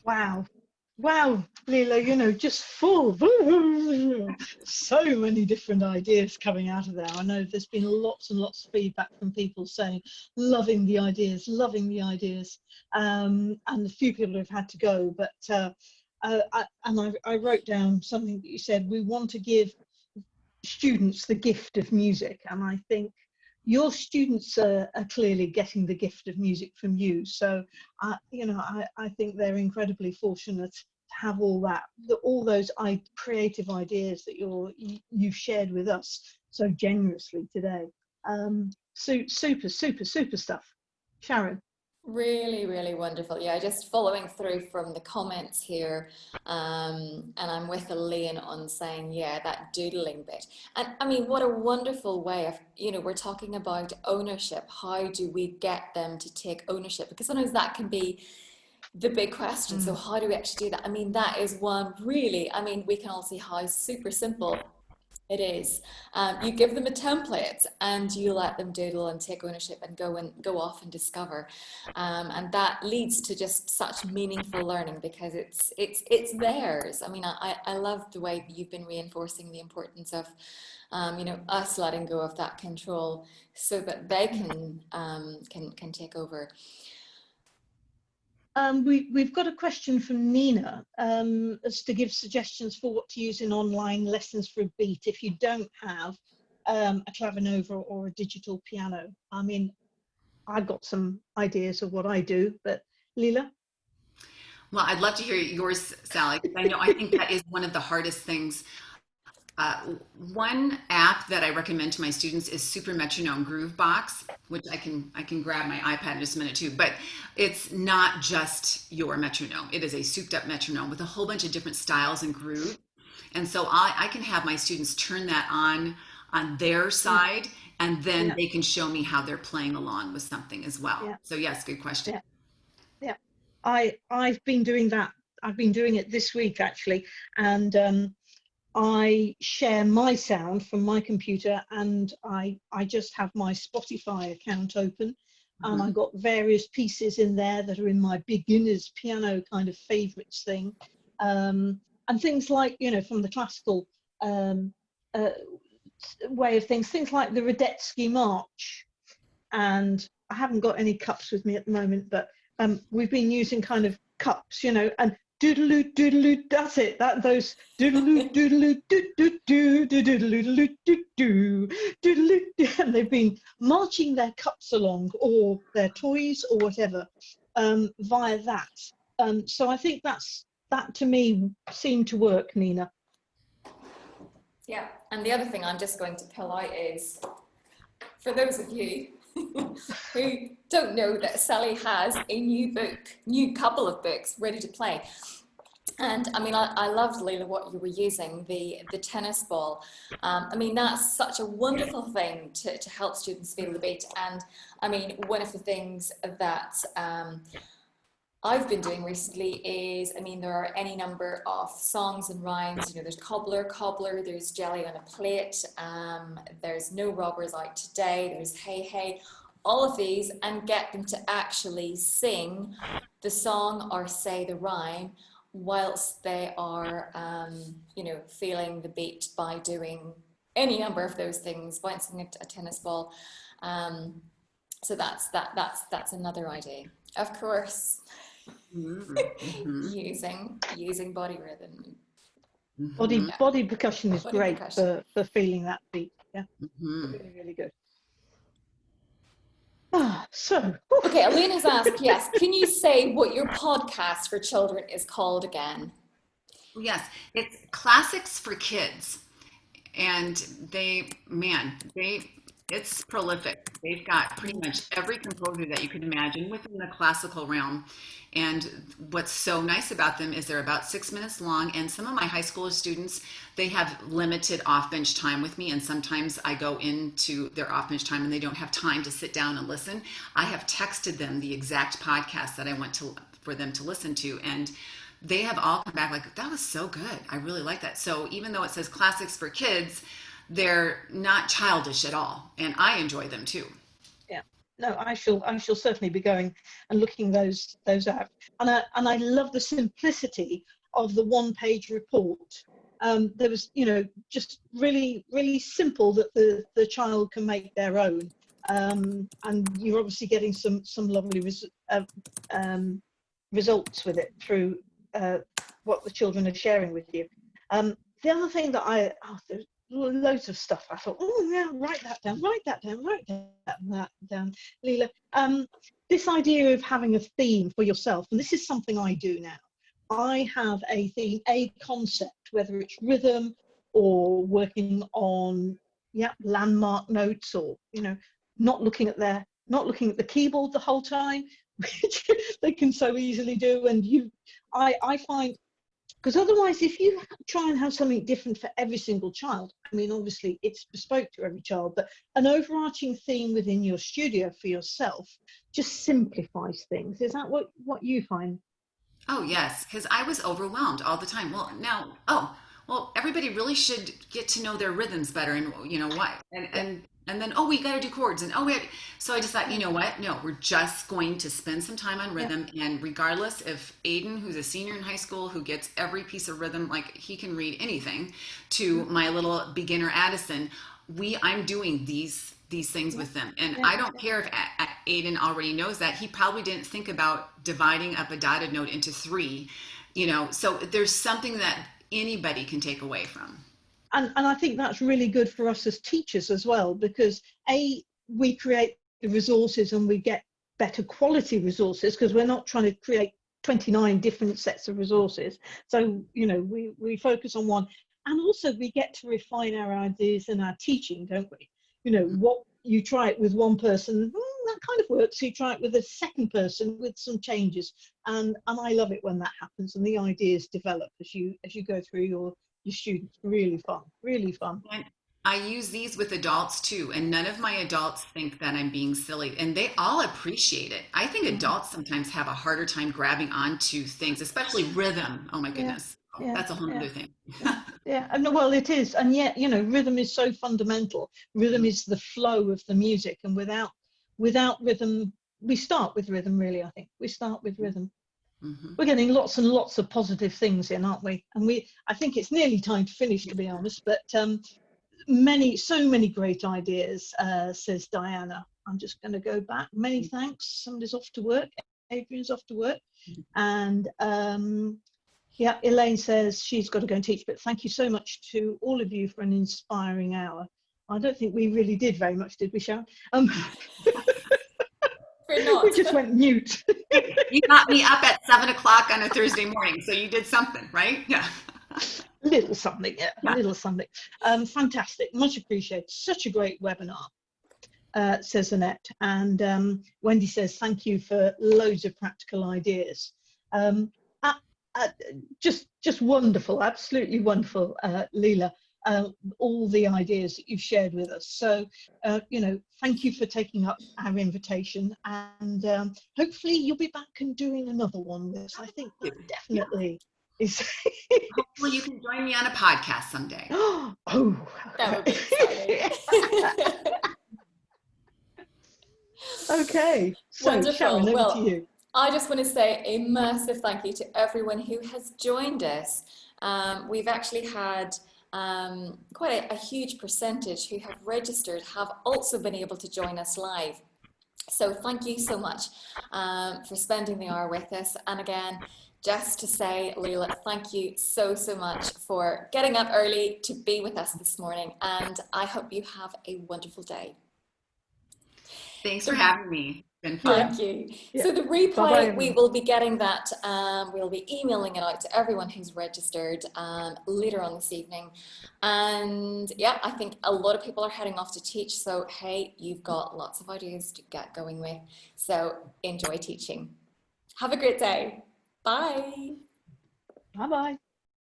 Wow. Wow, Leila, you know, just full. So many different ideas coming out of there. I know there's been lots and lots of feedback from people saying, loving the ideas, loving the ideas. Um, and a few people have had to go, but, uh, uh, I, and I, I wrote down something that you said, we want to give students the gift of music. And I think your students are, are, clearly getting the gift of music from you. So, uh, you know, I, I think they're incredibly fortunate to have all that, the, all those I, creative ideas that you're, you, you've shared with us so generously today. Um, super, super, super stuff. Sharon. Really, really wonderful. Yeah, just following through from the comments here, um, and I'm with Elaine on saying, yeah, that doodling bit. And I mean, what a wonderful way of, you know, we're talking about ownership. How do we get them to take ownership? Because sometimes that can be the big question. Mm. So how do we actually do that? I mean, that is one really, I mean, we can all see how super simple it is. Um, you give them a template and you let them doodle and take ownership and go and go off and discover. Um, and that leads to just such meaningful learning because it's it's it's theirs. I mean, I, I love the way you've been reinforcing the importance of um, you know, us letting go of that control so that they can um, can can take over. Um, we, we've got a question from Nina um, as to give suggestions for what to use in online lessons for a beat if you don't have um, a clavinova or a digital piano. I mean, I've got some ideas of what I do, but Leila? Well, I'd love to hear yours, Sally, because I know I think that is one of the hardest things uh, one app that I recommend to my students is Super Metronome Groovebox, which I can I can grab my iPad in just a minute too. But it's not just your metronome; it is a souped-up metronome with a whole bunch of different styles and grooves. And so I, I can have my students turn that on on their side, and then yeah. they can show me how they're playing along with something as well. Yeah. So yes, good question. Yeah. yeah, I I've been doing that. I've been doing it this week actually, and um, I share my sound from my computer and I, I just have my Spotify account open mm-hmm. and I've got various pieces in there that are in my beginner's piano kind of favorites thing. Um, and things like, you know, from the classical um, uh, way of things, things like the Radetzky March. And I haven't got any cups with me at the moment, but um, we've been using kind of cups, you know, and doodaloo doodaloo that's it. That those doodaloo doodaloo doo doo doo doodaloo doo doo doodaloo and they've been marching their cups along or their toys or whatever um, via that. Um, so I think that's that to me seemed to work Nina. Yeah and the other thing I'm just going to pull out is for those of you who don't know that Sally has a new book, new couple of books ready to play. And I mean, I, I loved, Leila, what you were using, the, the tennis ball. Um, I mean, that's such a wonderful thing to, to help students feel the beat. And I mean, one of the things that um, I've been doing recently is, I mean, there are any number of songs and rhymes. You know, there's cobbler, cobbler, there's jelly on a plate, um, there's no robbers out today, there's hey, hey, all of these, and get them to actually sing the song or say the rhyme whilst they are, um, you know, feeling the beat by doing any number of those things, bouncing a, a tennis ball. Um, so that's that. That's that's another idea. Of course. using using body rhythm. Body yeah. body percussion is body great percussion. For, for feeling that beat. Yeah, mm-hmm. really really good. Ah, so. Okay, Elena's asked, yes, can you say what your podcast for children is called again? Yes, it's Classics for Kids. And they, man, they, it's prolific. They've got pretty much every composer that you can imagine within the classical realm. And what's so nice about them is they're about six minutes long. And some of my high school students, they have limited off bench time with me. And sometimes I go into their off bench time and they don't have time to sit down and listen. I have texted them the exact podcast that I want to for them to listen to. And they have all come back like, that was so good. I really like that. So even though it says classics for kids, they're not childish at all. And I enjoy them too. Yeah. No, I shall I shall certainly be going and looking those those out. And I and I love the simplicity of the one page report. Um, there was, you know, just really, really simple that the, the child can make their own. Um, and you're obviously getting some some lovely res uh, um, results with it through uh, what the children are sharing with you. Um, the other thing that I, oh, loads of stuff. I thought, oh yeah, write that down, write that down, write that, that down. Leila, um, this idea of having a theme for yourself, and this is something I do now. I have a theme, a concept, whether it's rhythm or working on yeah landmark notes or you know not looking at their not looking at the keyboard the whole time which they can so easily do and you i i find because otherwise if you try and have something different for every single child i mean obviously it's bespoke to every child but an overarching theme within your studio for yourself just simplifies things. Is that what what you find? Oh yes because i was overwhelmed all the time. Well now oh well everybody really should get to know their rhythms better and you know why and and and then oh we got to do chords and oh we so i just thought you know what no we're just going to spend some time on rhythm yeah. and regardless if aiden who's a senior in high school who gets every piece of rhythm like he can read anything to mm-hmm. my little beginner addison we i'm doing these these things yeah. with them and yeah. i don't care if aiden already knows that he probably didn't think about dividing up a dotted note into three you know so there's something that anybody can take away from and, and I think that's really good for us as teachers as well, because A, we create the resources and we get better quality resources because we're not trying to create 29 different sets of resources. So, you know, we, we focus on one and also we get to refine our ideas and our teaching, don't we? You know, mm. what you try it with one person, mm, that kind of works. You try it with a second person with some changes. And, and I love it when that happens and the ideas develop as you, as you go through your your students. Really fun, really fun. I use these with adults too, and none of my adults think that I'm being silly, and they all appreciate it. I think adults sometimes have a harder time grabbing onto things, especially rhythm. Oh my goodness. Yeah. That's a whole yeah. other thing. yeah, and well, it is, and yet you know, rhythm is so fundamental. Rhythm is the flow of the music, and without without rhythm, we start with rhythm. Really, I think we start with rhythm. Mm-hmm. We're getting lots and lots of positive things in, aren't we? And we, I think it's nearly time to finish, to be honest. But um, many, so many great ideas, uh, says Diana. I'm just going to go back. Many mm-hmm. thanks. Somebody's off to work. Adrian's off to work, mm-hmm. and um, yeah, Elaine says she's got to go and teach. But thank you so much to all of you for an inspiring hour. I don't think we really did very much, did we, Sharon? Um, we just went mute. you got me up at seven o'clock on a Thursday morning, so you did something, right? Yeah. little something, yeah, yeah. little something. Um, fantastic, much appreciated. Such a great webinar, uh, says Annette. And um, Wendy says, thank you for loads of practical ideas. Um, uh, just, just wonderful, absolutely wonderful, uh, Leila uh, all the ideas that you've shared with us. So, uh, you know, thank you for taking up our invitation and um, hopefully you'll be back and doing another one with us. I think it definitely is. hopefully you can join me on a podcast someday. oh, that would be exciting. okay, so Wonderful. Sharon, over well, to you. I just want to say a massive thank you to everyone who has joined us. Um, we've actually had um, quite a, a, huge percentage who have registered have also been able to join us live. So thank you so much um, for spending the hour with us. And again, just to say, Leila, thank you so, so much for getting up early to be with us this morning. And I hope you have a wonderful day. Thanks for having me. Thank you. Yeah. So the replay, Bye -bye. we will be getting that. Um, we'll be emailing it out to everyone who's registered um, later on this evening. And yeah, I think a lot of people are heading off to teach. So hey, you've got lots of ideas to get going with. So enjoy teaching. Have a great day. Bye. Bye-bye.